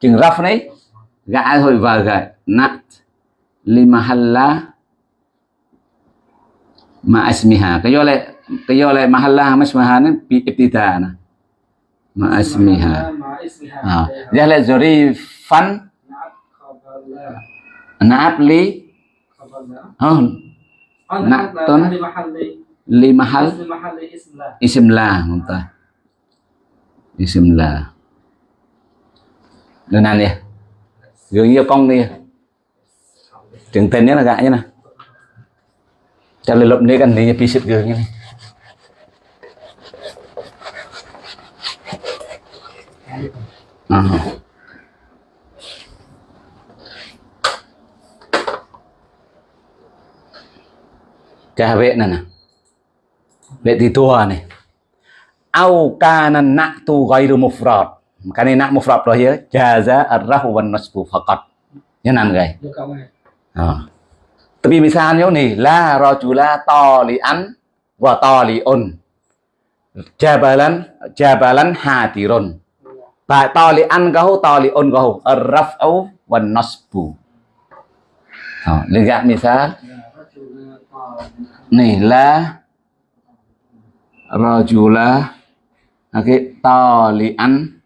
Chừng raf đấy gã thôi vào gã na li mahal la ma asmiha. Cái do lại cái do lại mahal la ma asmiha nó bị ibtida nè ma lại zarifan nak khabar la naat li mahalli ism la isim la muntah. Isim la đơn này nè gương như con đi trường tên nhé là gã nhé nè. Cho lên lộp này gần này pi xịt gương như này à. Cha vệ này nè. Vệ thì tua này. Au kana na'tu ghairu mufrad. Cái này na'tu mufrad rồi ya Jaza ar-rafu wan nasbu faqat Như nan gầy Yo kamu à. Tapi misalnya nih La rajula tali'an Wa tali'un Jabalan Jabalan hadirun Ba tali'an kahu tali'un kahu ar-raf'u wan nasbu oh, lihat misal nih la rajula okay, an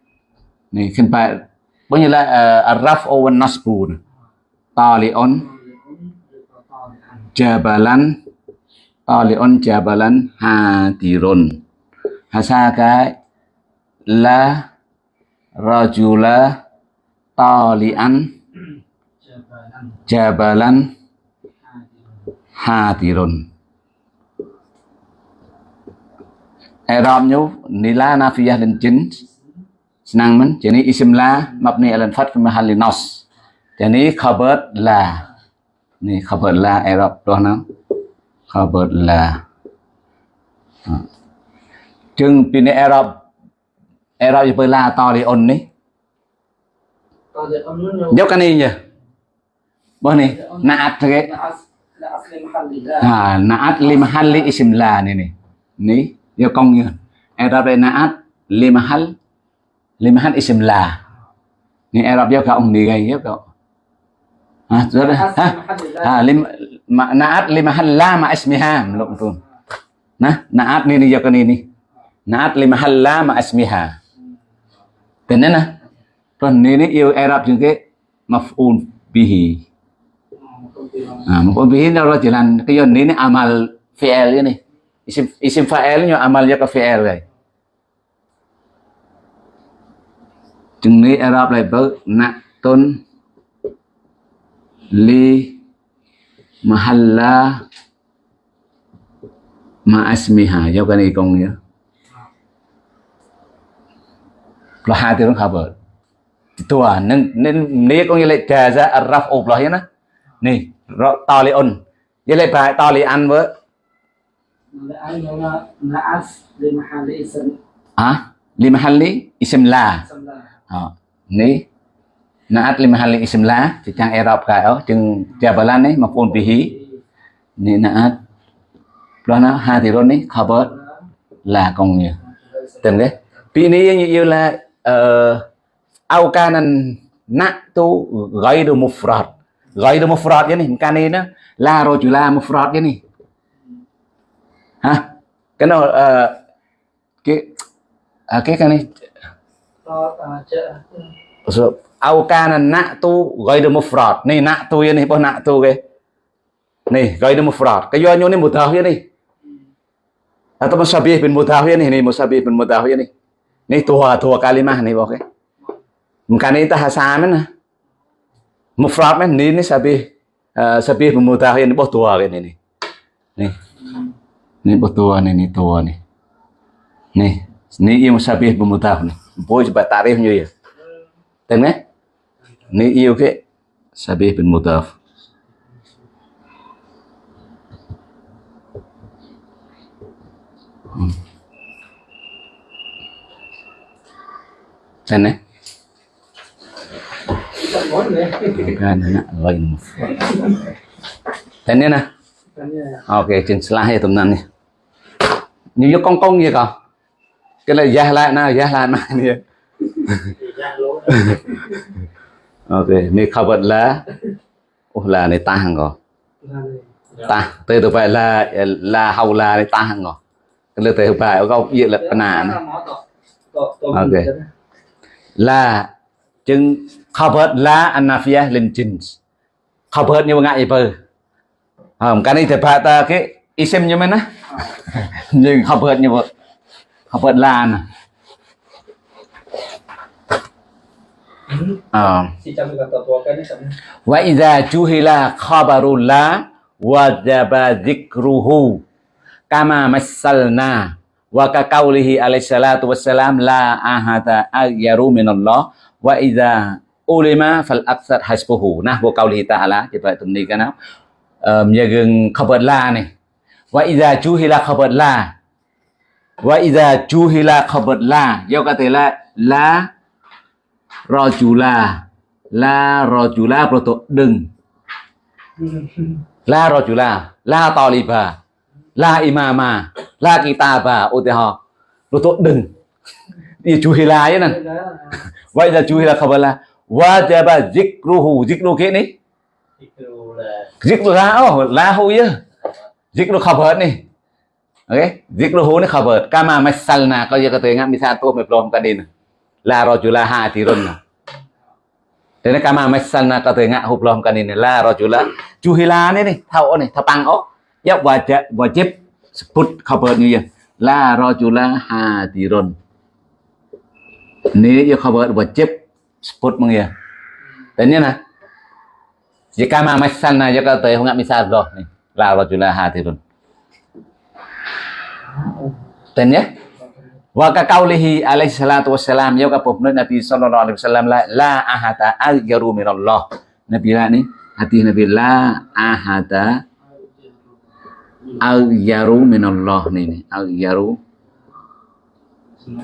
nih kan pak punya la uh, ar-raf'u wan nasbu tali'un jabalan tali'un jabalan hadirun hasaka la rajula talian jabalan hadirun. I'rab nyu nila nafiyah lin jins senang men. Jadi isim la mabni ala fath fi mahalli nas. Jadi khabar la. Ni khabar la i'rab đó nó khabar la. À. chừng pin i'rab i'rab như la to đi on ni Kalau dia kamu nyo dấu cái này nhỉ? Bao này naat asli mahalli la à naat li mahalli isim la này này. Ni dấu công như i'rab đây naat li mahal li mahal isim la ni i'rab dấu cả ông đi gây dấu cậu à rồi ha à lim naat li mahal la ma ismiha belum tuh nah naat ni ni dấu cái này ni naat li mahal la ma ismiha tên nè rồi ni ni yêu i'rab những cái maf'ul bihi Ah, maf'ul bihi nó rồi chỉ là cái yon ini amal fi'il ini. Isim isim fa'il nya amalnya ke fi'il rồi. Arab lại bớt nạ tôn li mahalla ma asmiha do cái này công Lahadirin khabar. Tuhan, nên nên có nghĩa là trà ra raf ụp lại nhá. Nè, rõ to li un. Vậy là bài to li ăn với. À, li mahalli ism la. Ờ, nè. Naat li mahalli ism la, thì trang Arab cái đó, chừng jabalan ấy mà phun bihi. Nè naat. Đó nó hadirun ấy khabar là còn nhiều. Từng đấy. Vì này như là au kanan na'tu ghairu mufrad ghairu mufrad này cái này nó la rajula mufrad này ha cái nó ờ cái à, cái cái này au kana na'tu ghairu mufrad. Nih na'tu ya nih, apa na'tu ke? Nih, ghairu mufrad. Kayo nyo ni mudhaf ya nih. Atau musabih bin ya nih, nih musabih bin mudhaf ya nih. Nih tua tua kalimah nih oke. Mungkin itu hasamen nah. Mufrad men ni ni sabih uh, sabih bermutah ini bawah tua kan ini nih ini bawah tua nih ini tua nih nih ini yêu sabih bermutah nih bôi sebab tarifnya ya tengok ni yêu ke sabih bermutah Hmm. Sana. Tak boleh deh. Kan nè. Ok, trên slide tụi năn nè. Như vô con con vậy cả Cái này giá lại nào, giá lại nào nè. ok lỗ khâu vật là ô là này ta hàng ko. Ta, từ từ phải là là hầu là này ta hàng rồi Cái lời từ phải có gì là nà Ok là chừng khabar la anafiyah lin jins. Khabar như ngại bơ. không à, cái này thì phải ta cái isim như mình á. Nhưng khabar như vậy. Khabar la nè. À. Wa idza juhila khabarul la wajaba dzikruhu kama massalna วะกะกาลิฮิอะลัยสลลัตุวัสสลามลาอาฮะตะอัลยารูมินัลลอฮ์วะอิดาอุลิมะฟัลอักษัดฮัสบูฮูนะวะกาลิฮิตาลาจะไปตรงนี้กันนะเอ่ออย่าเกินขบวนลาเนี่ยว่าอิดาจูฮิลาขบวนลาว่าอิดาจูฮิลาขบวนลายกะเตละลารอจูลาลารอจูลาโปรตดึงลารอจูลาลาตอลีบา la imama, la kitaba oteho rồi tôi đừng. Đi chú hi la ấy nè. Vậy là chú hi la không phải là, wajaba zikruhu, zikru kia này. Zikru la oh la hu chứ zikru khabar này. Ok, zikru hu này khabar kama masalna có gì có thể ngắm misal tôi mệt lòng cái đi la rojula ha thì run thế nên kama masalna có thể ngạ hụp lòng cái đi la rojula chú hi la này này thao này thao băng ốc ya wajib wajib sebut khabar ni ya. La rajula hadirun. Ni ya khabar wajib sebut meng ya. Dan ni nah jika ma masalna ya kata ingat misal doh ni la rajula hadirun. Dan ya wa ka qaulihi alaihi salatu wassalam ya ka nabi sallallahu alaihi wasallam la la ahada aghyaru minallah. Nabi la ni hadis nabi la ahada aghyaru minallah ni ni aghyaru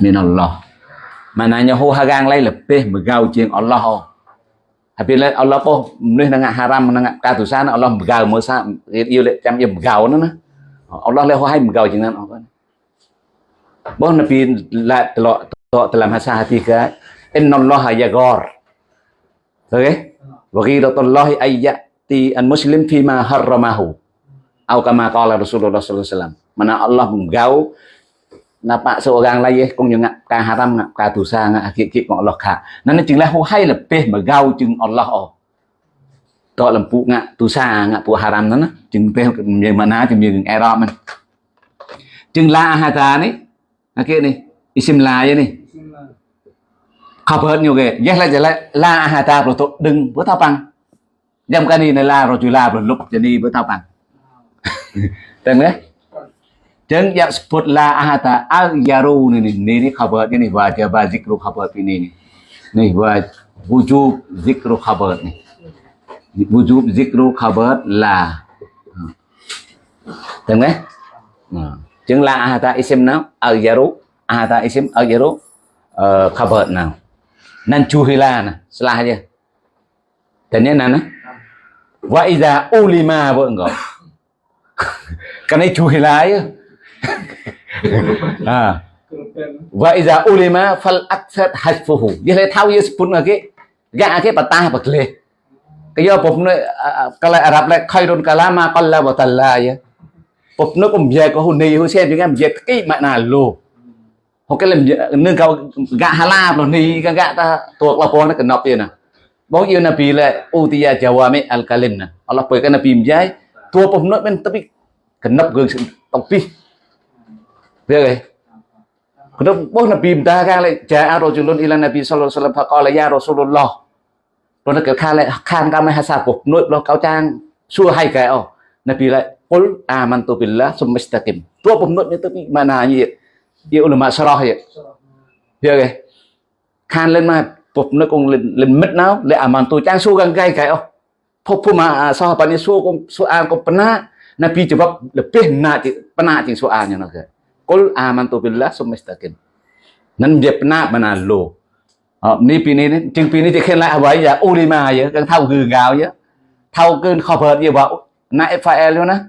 minallah maknanya hu hagang lai lebih megau ជាង Allah oh. Habis lah Allah pun mnih dengan haram dengan katusan Allah megau masa yêu lek jam ia megau nó Allah leh hai megau ជាងนั้น Bahawa Nabi la telok telok dalam hasa hati ke innallaha yaghar. Okey? Wa ghiratullahi ayyati an muslim fima harramahu. Au kama qala Rasulullah sallallahu alaihi wasallam. Mana Allah menggau nampak seorang lain kung yung ka haram ngak ka dosa ngak akik-kik mong Allah ka. Nan jinglah huhai lebih megau jing Allah oh. Tok lempuk ngak dosa ngak pu haram nan jing pe mana jing jing error man. Jing la hata ni akik ni isim la ya ni. Khabar nyo ge. Yes la jala la hata pro tok deng pro tapang. Jam kani ni la rojula pro lup jadi pro tapang. Bằng. Tên đấy. Jangan yang sebut la ahata al yaru ni ni ni ni khabar ni wajib zikru khabar ini ni. Ni wajib wujub zikru khabar ni. Wujub zikru khabar la. Tên đấy. Nah. Chứng la ahata isim nào? Al-yaru. Ahata isim al-yaru. Uh, khabar nào? Nan chuhila nè. Setelah aja. Dan ini nana. Wa iza ulima vợ ngỏ. Cái này chuhila ya. à. Wa iza ulima fal aksat hasfuhu. Dia lại thao yes pun lagi. Gak cái patah bạc lê. Cái do bụng này kalau Arab lại khairun kalama qalla wa talla ya. Bột nó cũng về có hồn nì hồn xem chúng em về cái mẹ nào lù hoặc cái làm nâng cao gạ hà la rồi nì cái gạ ta tuột là con nó cần nộp tiền nè bao nhiêu nabi là utia jawami al kalim nè Allah beri cái nabi menjai tua pun nó bên tapi កណឹបរឿងអំពីវាគេកណឹបបោះនប៊ីមតាកាលេចាអារជុលុនអ៊ីឡានប៊ីសលលសលផកលយ៉ារសូលឡោះព្រោះនៅខាលេខានកាមហាសាពុនួយប្លោះកោចាងសួរហើយកែអូនប៊ីឡៃអ៊ុលអាម៉ាន់តូប៊ីឡាសុំមិស្តាគីមព្រោះបំណត់នេះទៅពីម៉ាណាយីយីអ៊ុលម៉ាស្រោះយីវាគេខានលេនមកពុកនឹកអង្គលិមិតណៅលេអាម៉ាន់តូចាងសួរកងកែកែអូភពភូមិអាសោះបានេះសួរកុំសួរអានកុំបណា Nabi jawab lebih nak penak cing soalnya nak. Kul amantu billah sumistakin. Nan dia penak mana lo. Ờ, ni pini ni chừng pini thì khen lại à vậy giờ ulima vậy đang thâu gừ gào vậy thâu cơn khập hợt như vậy nãy phải luôn á.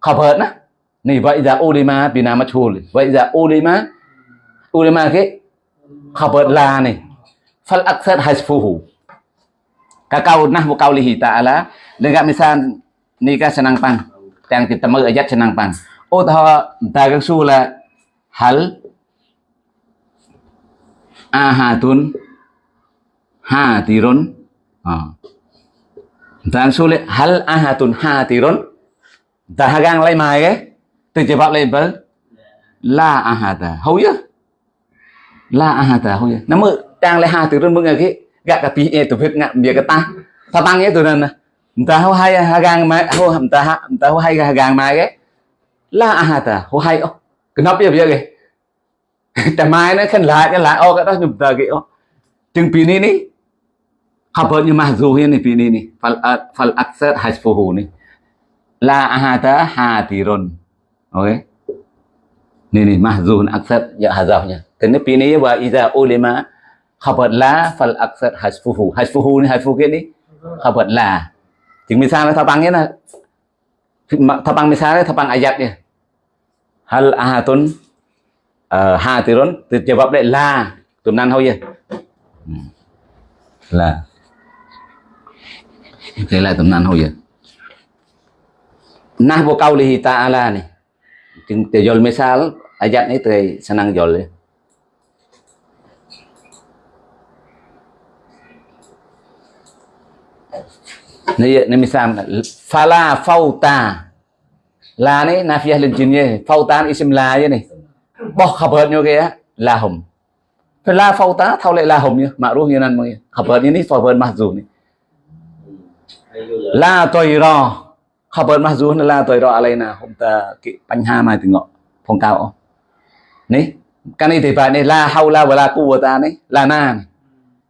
Khập hợt á. Dạ dạ này vậy giờ ulima pina mà chul vậy giờ ulima ulima cái khập hợt là này. Fal aksar hasfuhu kakau nahmu kaulihi ta'ala dengan misal nikah senang pang. ទាំងទីតមើអាយ៉ាត់ឆ្នាំបានឧទាហរណ៍តាកស៊ូឡាហលអាហាទុនហាទីរុនអតាកស៊ូឡាហលអាហាទុនហាទីរុនតាហាកាំងឡៃម៉ៃគេទៅជាបាប់ឡៃបើឡាអាហាតាហូយឡាអាហាតាហូយណាមើទាំងឡៃហាទីរុនមើងគេកាកាពីអេទៅភេកងាក់វាកតាថាបាំងអេទៅណា ta hô nta ho hai hagang ma ho nta ha nta ho hai hagang ma ge la hô hay hai o kenop ya ya cái ta mai nó khen lại cái lại o cái đó nhụm tờ cái o chừng pin này ní học bớt như mà dù hiên này pin này phal ní fal fal aksar hasfuhu ní la ahata hatirun ok. Nè nè mà dù accept giờ hà giàu nha. Thế nên pin này và iza ulema khabar la fal aksar hasfuhu hasfuhu ní hasfuhu cái ní khabar la. จึง misalnya tabangnya nah tabang misalnya ayat ayatnya hal ahadun ờ, uh, thì dijawab lại là tụm nan thôi vậy ừ. là. Thế là tầm nan hồi giờ Nahbu nè ta'ala nih Tejol misal ayat này tuh senang jol ya này này mình xem fala fauta là này nafiyah lên chín nhé fauta isim la như này. Bỏ khập hợp nhau kìa. La hồng. Phải la fauta thao lại la hồng nhé mà ruh như nan mọi khập hợp như này phò hợp mặc dù này. La tôi ro khập hợp mặc dù là tôi ro lại là hôm ta cái bánh ha mai từ ngọ. Phong cao này cái này thì phải này, la hau la và la cu ta này. Là na này.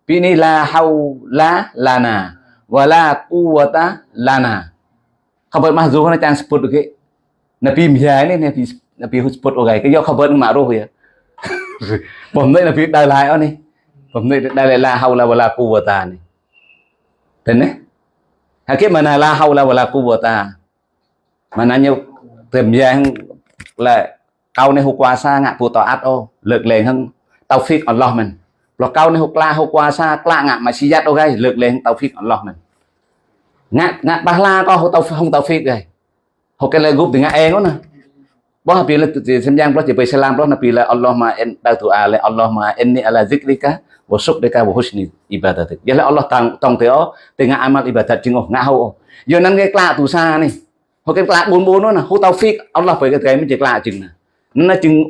Vì này, la hau la là na wala quwata lana. Khabar mahzuf na chang sport ke. Na pi mia ni, na pi na pi sport ogai ke. Yo khabar ma ro ya bom nay là pi dai lai oni bom nay dai lai la haula wala quwata ni. Tene hakim mana la haula wala quwata mananya tìm ra là câu này hôm qua sa ngạ phụ tòa át ô, lực lên hơn tao phiết Allah mình lọc câu này hộp la, hộp qua xa lạ ngạ mà xí giác đâu gây lược lên tàu phích lọc mình ngạ ngạ ba la có hộp tàu không tàu phích gây hộp cái lời group thì ngạ em đó nè. Bố hapi là tự xem giang đó chỉ bị salam đó là nabi là Allah mà em đau tu ale à, Allah mà ma enni ala zikrika wa syukrika wa husni ibadatik. Là Allah tang tong teo ngạ amal ibadat jing ngạ ngau giờ năng cái lạ tu sa này. Hộp cái lạ bốn bốn đó nè, hộp tàu phích Allah phải cái cái mới chỉ lạ chừng nè. Nó chừng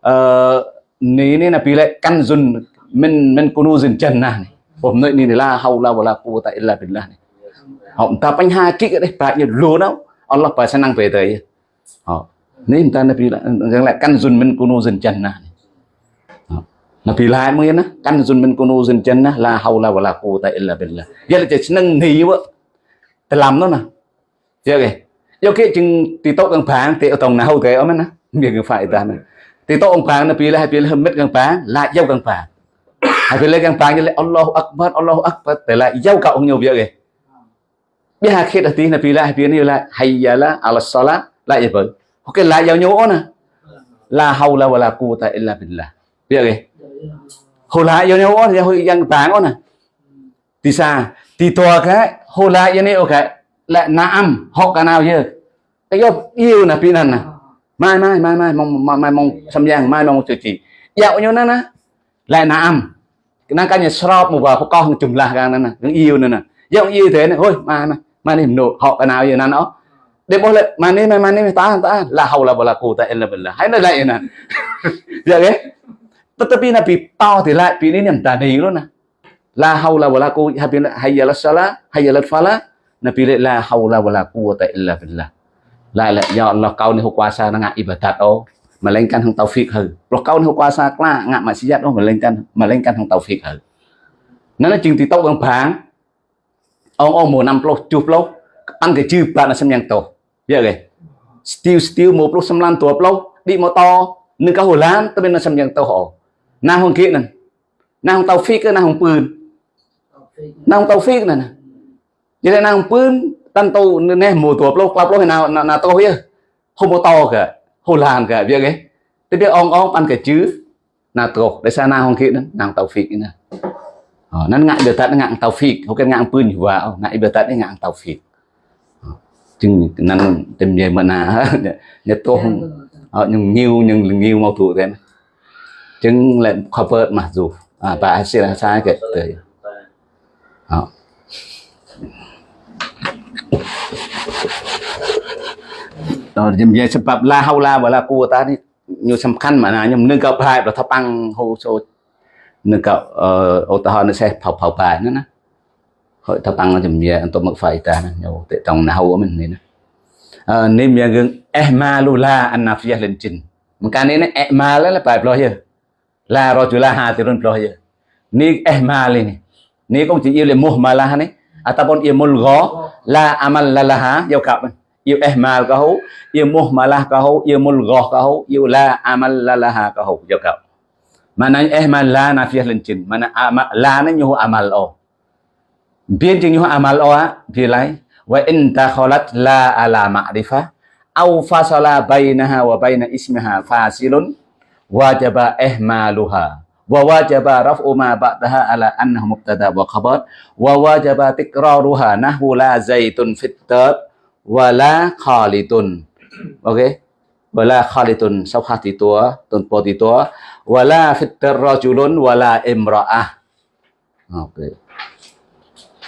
ờ, ní nên là bị lại căn dùn mình mình kunu dùn chân nè ผม nơi này là hầu la wala quwwata illa billah này họ ta bánh hai kích ở đây phải như lúa đâu Allah phải sẽ năng về tới họ, nên ta Nabi rằng lại căn dùn mình kunu dùn chân nè Nabi lain mungkin nah kan zun min kunuzin jannah la haula wala quwata illa billah. chỉ nâng seneng ni wa làm nó nè. Chưa kì. Yêu cái chừng thì tốt gần phán thì ở tổng nào thế ở mấy nè. Việc phải ta nè. Thì tốt ông phán Nabi là hai bên hơn mít gần phán lại dâu gần phán. Hai bên gần phán như là Allah Akbar Allah Akbar để lại dâu cậu nhiều việc kì. Biết hai khi đầu tiên Nabi là hai bên như là hayya la ala salat lại vậy. cái lại dâu nhau nè. là cụ tại quwata illa là, Biết rồi. Hồi lại yêu nhau thì hồi yang táng nè. À? Thì sao? Thì tòa cái hồi lại yêu nhau cái lại naam họ cả nào chứ? Cái yêu yêu là pin nè. À? Mai mai mai mai mong mai mong xâm giang mai mong chữ chỉ. Dạo nhau nè nè. Lại naam. Cái năng cái nhà shop một vài con chùm là cái nè nè. yêu nè nè. Dạo yêu thế này thôi mà mai mà này nổ họ cái nào vậy nè nó. Để boleh mana mana mana tahan tahan la haula wala là illa là, Hai nó lại nè. Dạ cái tetapi Nabi tao thì lại vì niệm đàn đi luôn nè la hau la wala ku habin hayyala sala hayyalat fala Nabi la haula wala lại illa billah. nó la ya Allah kau ni nó nak ibadat oh mà lên melainkan hang taufik hư mà kau ni kuasa kelak ngak maksiat oh melainkan melainkan hang taufik hư nana thì titok bang bang ông ông mùa năm plo chục plo ăn cái chư bạn là xem nhang tổ. Giờ kì still still một plo xem lan tổ plo đi mô to. Nâng cao hồ lan tôi bên là xem nhang tổ họ na hong kia nè. Tàu hong taufik na hong pươn na hong taufik nè như thế na hong pươn tan tu nè, mùa tổ plo qua plo nào na na to hiya không có to kìa hồ lan cả biết cái thế biết ông ông ăn cái chữ na tổ để sao na hông kia na hông tàu phi nè. Ờ, nan ngại biểu tận ngại taufik bukan ngại pun juga ngại biểu tận ngại taufik Ờ, chừng nan tìm về mà na nhật tô ờ nhưng nhiều nhưng nhiều mau thủ thế mà. chừng lại cover mà dù. À bà sẽ là sai cái tới Ờ. ដល់ខ្ញុំនិយាយសម្រាប់ឡាហៅឡាវឡាគួរតានេះខ្ញុំសំខាន់មកណាខ្ញុំនឹងក៏ប្រែប្រថប៉ាំងហូសូនឹងក៏ឧទាហរណ៍នេះសេះផៅផៅប៉ែណាណាហើយថប៉ាំងជំនាញអន្តមកហ្វៃតាណាខ្ញុំតេតងណាហៅមិននេះណាអឺនេះមានរឿងអេម៉ាលូឡាអាណាហ្វៀលិនជីនមកកានេះអេម៉ាលឡាប្រែផ្លោះយើ là rồi chú là hà thì run ploy ni ehmal ni ni cũng chỉ yêu le muhmalah ni ataupun ia mulgha la amal lalaha yau kap yêu ehmal ka hu yêu muhmalah ka hu yêu mulghah ka hu yêu la amal lalaha ka hu yêu cặp mana ehmal la nafiyah lin jin mana ama, la ni nyuhu amal o biến chừng nyuhu amal o á vì lấy wa in takhalat la ala ma'rifah au fasala bainaha wa baina ismiha fasilun wajaba ihmaluha wa wajaba raf'u ma ba'daha ala annahu mubtada wa khabar wa wajaba tikraruha nahwu la zaitun fit tab wa la khalidun. Okay wa la khalidun safhati tua tun poti tua. Wa la fit rajulun wa la imra'ah. Okay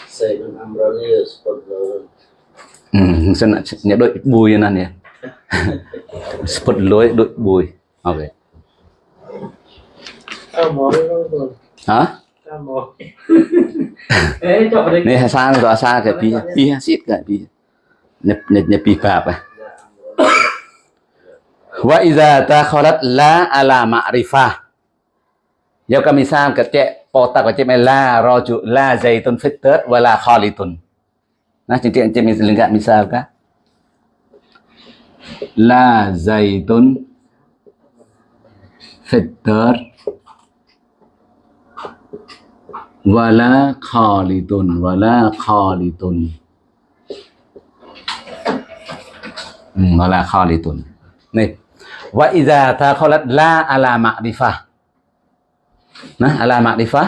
Saya dan Amrani sport lawan. ừ, xin nhớ đội bùi nè nè. Spot lối đội bùi. Ok. Hả? Này xa rồi xa cái pi pi xít cái pi nepikap. Wa iza takhalat la ala ma'rifah. Yo kami sam ka che po ta ka che me la raju la zaitun fitat wa la khalitun. Nah cinti ence mis lenggak misal ka. La zaitun fitat wala khalitun wala khalitun wala khalidun ni wa idza takhalat la ala ma'rifah. Nah ala ma'rifah?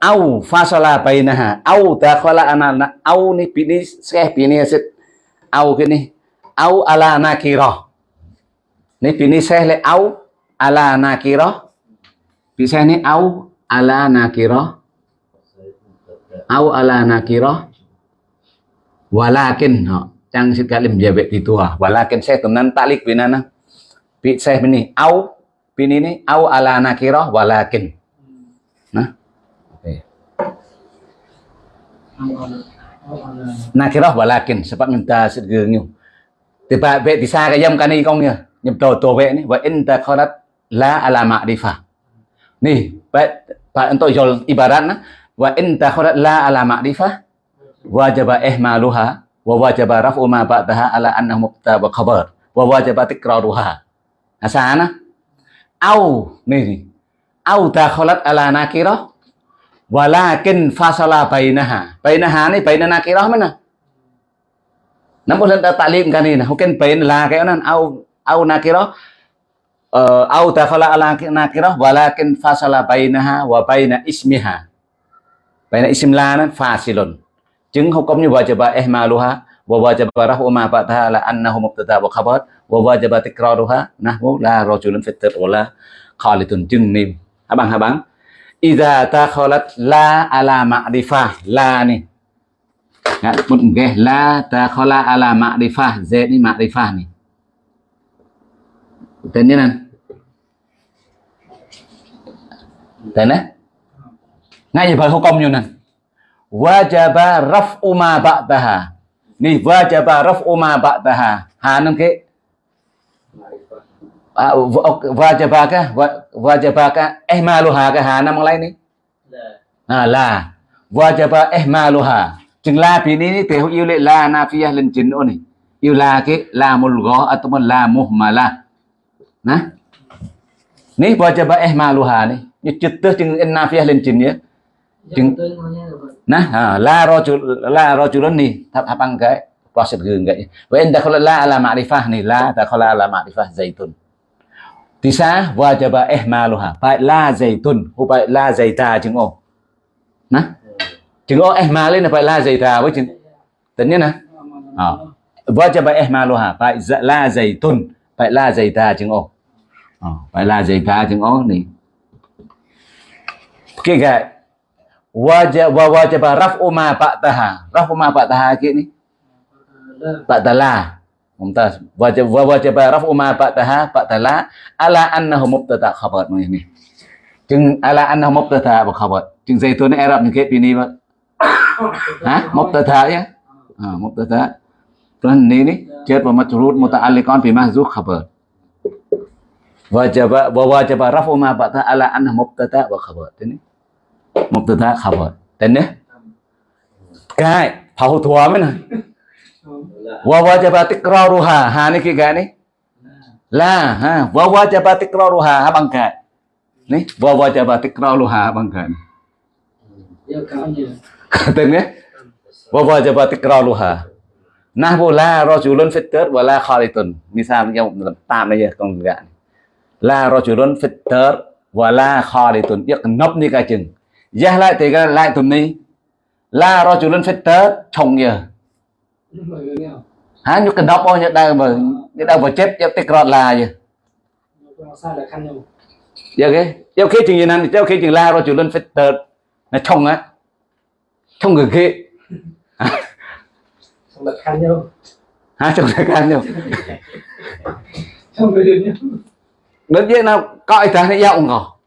Au fasala bainaha. Au dakhala ana au ni pini seh pini sit au cái ni au ala nakira ni pini seh le au ala nakira pi seh ni au ala nakira au ala nakira walakin ha chẳng sit kalim jabe itu ah walakin seh tenan talik binana pi seh ni au pini ni, au ala nakira walakin. Nah. Nakirah, walakin. Sebab minta segernyo tiba be bisa ka yam kani kong nya nyam to to be ni, wa in ta kharat la ala ma'rifah. Ni, ba ba untuk jol ibarat na, wa in ta kharat la ala ma'rifah, wajaba ihmaluha wa wajaba raf'u ma ba'daha ala annahu mubtada wa khabar. Wa wajaba tikraruha. Asana au ni ni. Au ta khalat ala nakirah. Walakin fasala bainaha. Bainaha ni baina nakirah mana? Namun lần ta talim kanina mungkin bain la kayak nan au au nakirah. Uh, au dakhala ala nakirah. Walakin fasala bainaha wa baina ismiha. Baina ism la chứng không công như wajib ihmaluha wa wajib rafu ma ba'daha la annahu mubtada wa khabar wa wajib tikraruha nahwu la rajulun fitir wala khalidun chứng nim habang habang Iza takhalat la ala ma'rifah la ni. Ya, một cái la takhala ala ma'rifah z ni ma'rifah ni. Tên ni nan tên đấy ngay như vậy không công như này wajaba raf'u ma ba'daha. Ni wajaba raf'u ma ba'daha. Ha nam ke à, wa- wajaba ka Wa- wajaba ka ihmaluha ka ha nam lai ni La. à là. Wajaba ihmaluha chừng la pi ni ni te yêu le la nafiyah lên chính ô này. Yêu la cái la mul gha ataupun la muhmala nah ni wajaba ihmaluha ni chữ tứ chừng in nafiyah lên chính nhé. Chừng- Nah à, la rajul la rajulun ni thap hapang cái proses gương wa in dakhala eh la ala ma'rifah ni la dakhala ala ma'rifah zaitun tisa wajaba ihmaluha phải la zaitun hu phải la zaita chừng ô. Nah chừng ô eh ihmal lên là phải la zaita với chừng tính nhé nè. Ờ. À. wajaba ihmaluha eh phải la zaitun ờ, phải la zaita chừng ô. À, phải la zaita chừng ô ni cái gạch wajib wa wajib raf'u ma ba'daha. Raf'u ma ba'daha ke ni? La. ba'dala. Mumtaz. Wajib wa wajib raf'u ma ba'daha ba'dala. Ala annahu mubtada khabar. Ni ni chừng ala annahu mubtada khabar? Chừng zaitun arab ni ke pini ba ha mubtada ya? Ha mubtada. Tuan ni ni. Jar wa majrur muta'alliqan bi mahzuf khabar. Wajib wa wajib raf'u ma ba'daha ala annahu mubtada wa khabar? Ni mubtada khabar tên nhé cái phao thua mới này. La. wa wajaba tikraruha ha này kia cái này. La, ha, wa wajaba tikraruha ha bằng cái. Ni wa wajaba tikraruha bằng cái Ya kaunya. tên nhé wa wajaba tikraruha nahwu la rajulun fitter wa la khalitun misal nhau tam này giờ con gạn la rajulun fitter wa la khalitun biết nấp ni cái chừng. Giá lại thì cái lại tuần ni Là rồi chủ lên phết tết chồng nhờ Hả? Nhúc cần đọc bao nhiêu đang mà Nhật đang mà chết Nhật tích rọt là gì Giờ cái Giờ khi chuyện gì nè? Giờ khi chuyện la rồi chủ lên phết tết Nó thông á. Chồng người kia chồng lực khăn nhau Hả? Chồng lực khăn nhau Thông lực khăn nhau Đến vậy nào Coi thằng này dạo ngỏ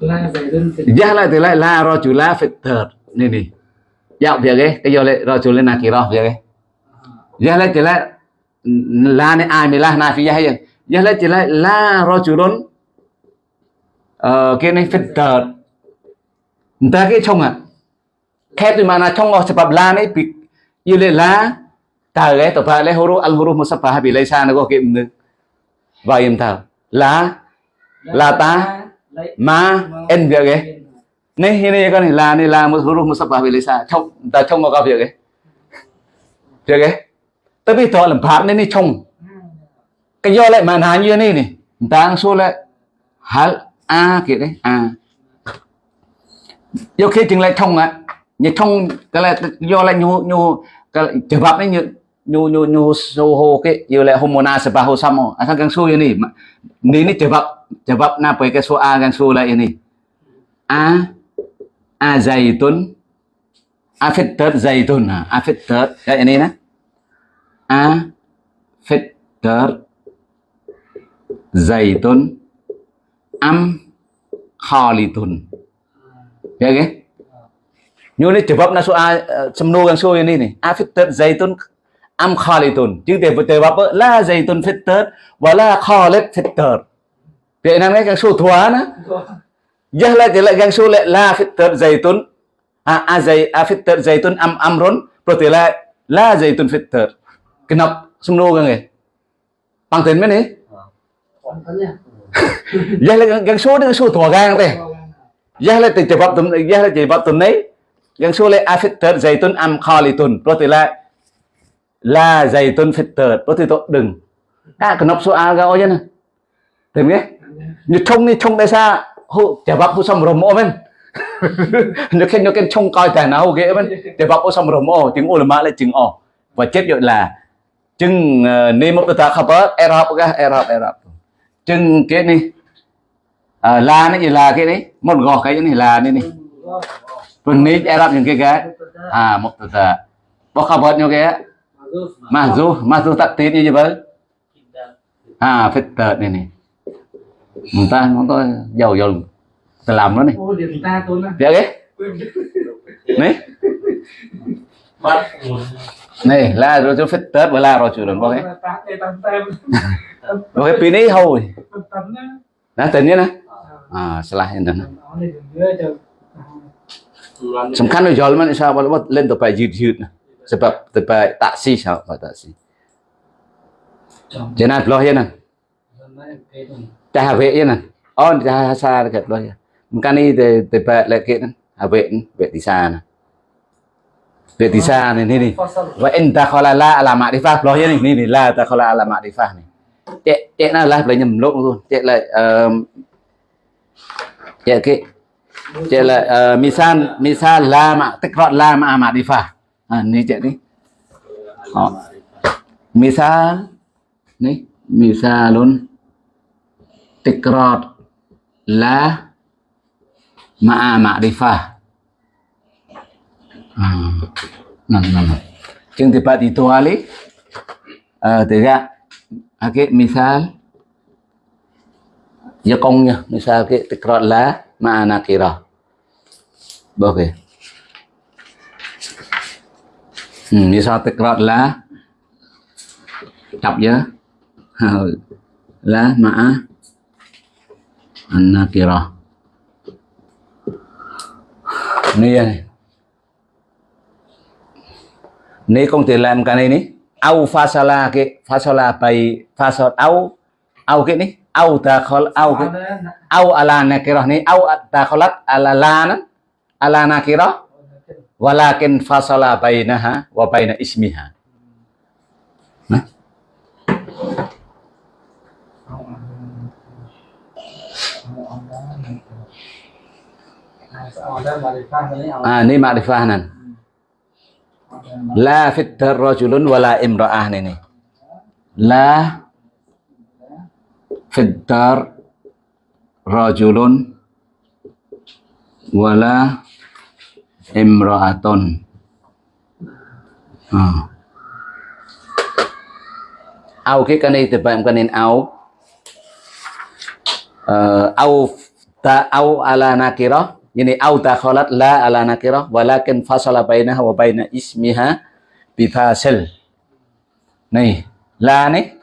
zaidun fil giá lại la rajula fitter nè nè. Giọng việc cái cái giờ lại là kỳ đó việc cái giá lại thì lại la này ai mới la na hay giá lại thì lại la rajulun ờ cái này fitter ta cái chồng à? Khép thì mà là chồng ở sebab la này bị yêu lên la tờ cái tập lại huru al huru musaffah bị lấy xa nó có cái và im thảo. La La ta ma en việc ấy. Nên hiện nay con này là này là một la một la huruf về lấy lisan trong ta trong có việc ấy. Việc ấy. Tới bây giờ làm phát nên ni trong cái do lại mà hà như này này. Ta số lại. Hal a kia đấy a. Do khi chừng lại trong á. Như trong cái là do lại nhu nhu, cái chế bắp ấy như nhu nhu nhu số hồ cái. Yêu lại homona sẽ bà hồ xăm à sebahu samo asal kang su ini ni chế jawab jawab napa ke soal ah, kang su ini. A a zaitun. A fitter zaitun. Ha a fitter kayak ini, nah. A fitter zaitun am khalitun ya ke như này jawab na soal ah, semnu kang su ini, nih. A fitter zaitun am khalitun chứ để để bắp la zaitun fitter và la khalit fitter Việt Nam cái số thua nó. Jah lại thì lại gang số lại la fitter zaitun a a zai a fitter zaitun am berarti lại la zaitun fitter kenapa semua kan eh bằng tiền mấy nè Contohnya. Jah lại gang số nó số thua gang teh Jah lại thì jawab tụm Jah lại jawab tụm này gang số lại a fitter zaitun am khalitun lại la zaitun fitter berarti tu đừng. À kenapa soal kau aja nah Tìm nghe như trông đi trông tại sao hô chả bắp hô xong rồi mô men nó khen nó khen trông coi tài nào ghê men chả bắp hô xong rồi mô tiếng ulama là chừng ồ và chết rồi là chừng ni một ta khabar erab ka erab erab chừng cái này à, la nó gì là cái đấy một gò cái này là này này phần ní erab những cái cái à một ta bao khabar như cái Mazuf. mahzu mahzu tak tin như vậy à fitter này này người ta ngón tay giàu giàu ta làm nó này. Dạ ghê này này là rồi cho phết tết với là rồi chủ động bao cái. bao cái pin ấy hầu đã tên nhé nè. À. à sẽ lại hiện tình sầm khăn rồi giàu mà sao mà lên tàu bài dịt dịt sebab tàu bài taxi sao? Phải taxi thế nào lo hiện nè cha vệ chứ nè. On cha xa kẹt đôi. Một cái này thì thì bẹt lại kiện à vệ vệ thì xa nè. Vệ thì xa này này và anh ta khó là la là mạ đi pha lo chứ này này la ta khó là là mạ đi pha này chạy chạy là lại lấy nhầm lộn luôn. Chạy lại ờ, chạy cái chạy lại ờ, misal misan la mạ, tức gọn la mạ mạ đi pha à này chạy đi. Misan này misan luôn tikrat la ma'a ma'rifah. Ha. Nah, nah, nah. Jeung tiba itu ali uh, tiga okay, misal ya kongnya misal ke tikrat la ma'a nakirah. Okey. Hmm, misal tikrat la chọc nhớ la ma'a An-Nakirah. Ini ya. Ini kong ini. Au fasala ke fasala bayi fasal au au ke ni, au dakhol au ke au ala nakirah nih au dakholat ala lana ala nakirah walakin fasala bainaha wa baina ismiha Ah, ni makrifah nan. La fitar rajulun wala imra'ah ni ni. La fitar rajulun wala imra'atun. Ah. Au cái cái này thì bạn cái nên au. Ờ, au ta au ala nakirah ini au takhalat la ala nakirah walakin fasala bainaha wa baina ismiha bifasil nih la nih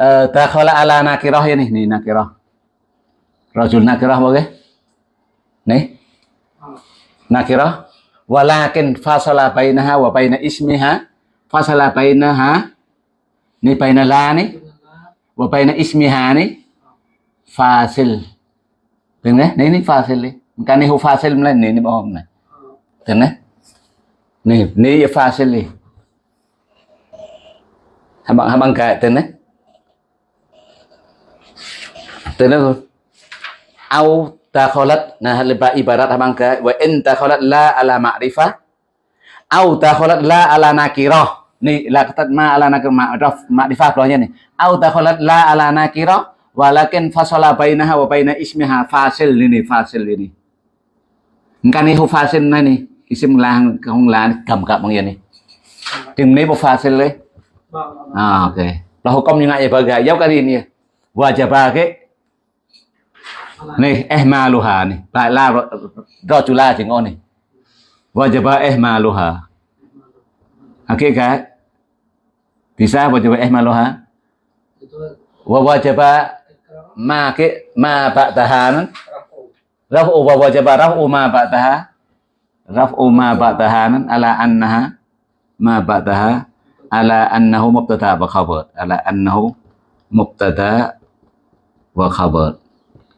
uh, takhala ala nakirah ini nih nakirah. Rajul nakirah boleh? Nih nakirah. Walakin fasala bainaha wa baina ismiha fasala bainaha nih baina la nih wa baina ismiha nih fasil. Đừng đấy, này này fasil đi. Này hô fasil lên này này bom này. Đừng đấy. Này, này fasil đi. Habang habang cái tên đấy. Tên đấy. Au takhalat nah ibarat habang cái wa in takhalat la ala ma'rifah au takhalat la ala nakirah. Ni la kata ma ala nakirah ma'rif ma'rifah keluarnya nih. Au takhalat la ala nakirah walakin fasala bainaha wa baina ismiha fasil ini fasil ini kan pha sen này này. Isim lang không là cầm cặp bằng gì này. Chừng này pha sen đấy បង à ok. Là hukum như ngay bagi jauh kali ini wajib bagi nih eh maluha nih ba la rojula chỉ ngon này. Wajib eh maluha Oke à, cái bisa wajib eh maluha itu wa wajib ma ke ma ba'daha nan raf'u wa wajaba raf'u ma ba'daha. Raf'u ma ba'daha nan ala annaha ma ba'daha. Ala annahu mubtada wa khabar. Ala annahu mubtada wa khabar.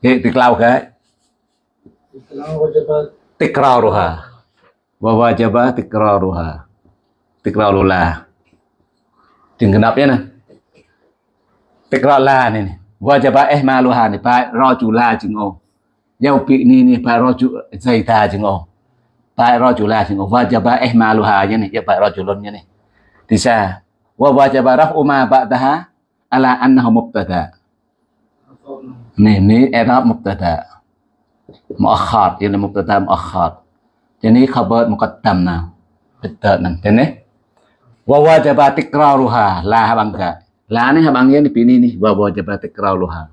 Cái tiklaw cái tikraruha. Wa wajaba tikraruha. Tikrarula chừng kenapa nè. Tikrarla này wajaba eh ihmaluha này. Phải rajula chừng ô. Yau pi ni ni phải raju zaita chừng ô phải rajula chừng ô wajaba eh maluha như này ya phải rajulun như này thì sao wa wajaba raf'u ma ba'daha ala annahu mubtada Nih, ni i'rab mubtada. Muakhar, ini mubtada muakhar. Jadi khabar muqaddam nah. Betul nang. Ini wa wajaba tikraruha la habangka. La ni habangnya ni pini ni wa wajaba tikraruha.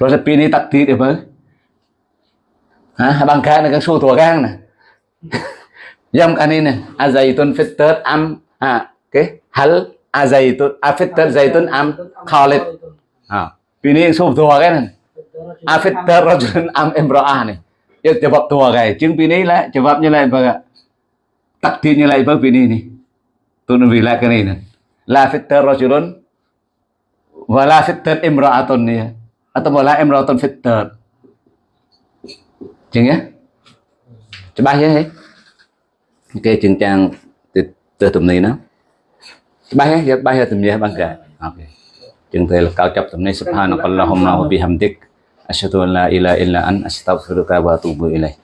Terus pini takdir apa? ha bangka ni kan su tua gang nè Yam kan ini azaitun fitter am. Ha okay hal azaitun afitter zaitun am. Khalid ha ini su tua cái này. Afitter rajulun am imra'ah này. Dia jawab tua cái chứng ini là jawabnya lain baga takdirnya lain baga ini nih tunun bila kan ini la fitter rajulun. Wala fitter imra'atun nih atau wala imra'atun fitter chừng nhé Coba ya, ya. Oke, chừng trang từ từ tụm này nó. Coba ya, ya, ba ya tụm ya bangga. Oke. Chừng từ là cao chấp tụm này subhanakallahumma wa bihamdik. Asyhadu an la ilaha illa an astaghfiruka wa atubu ilaik.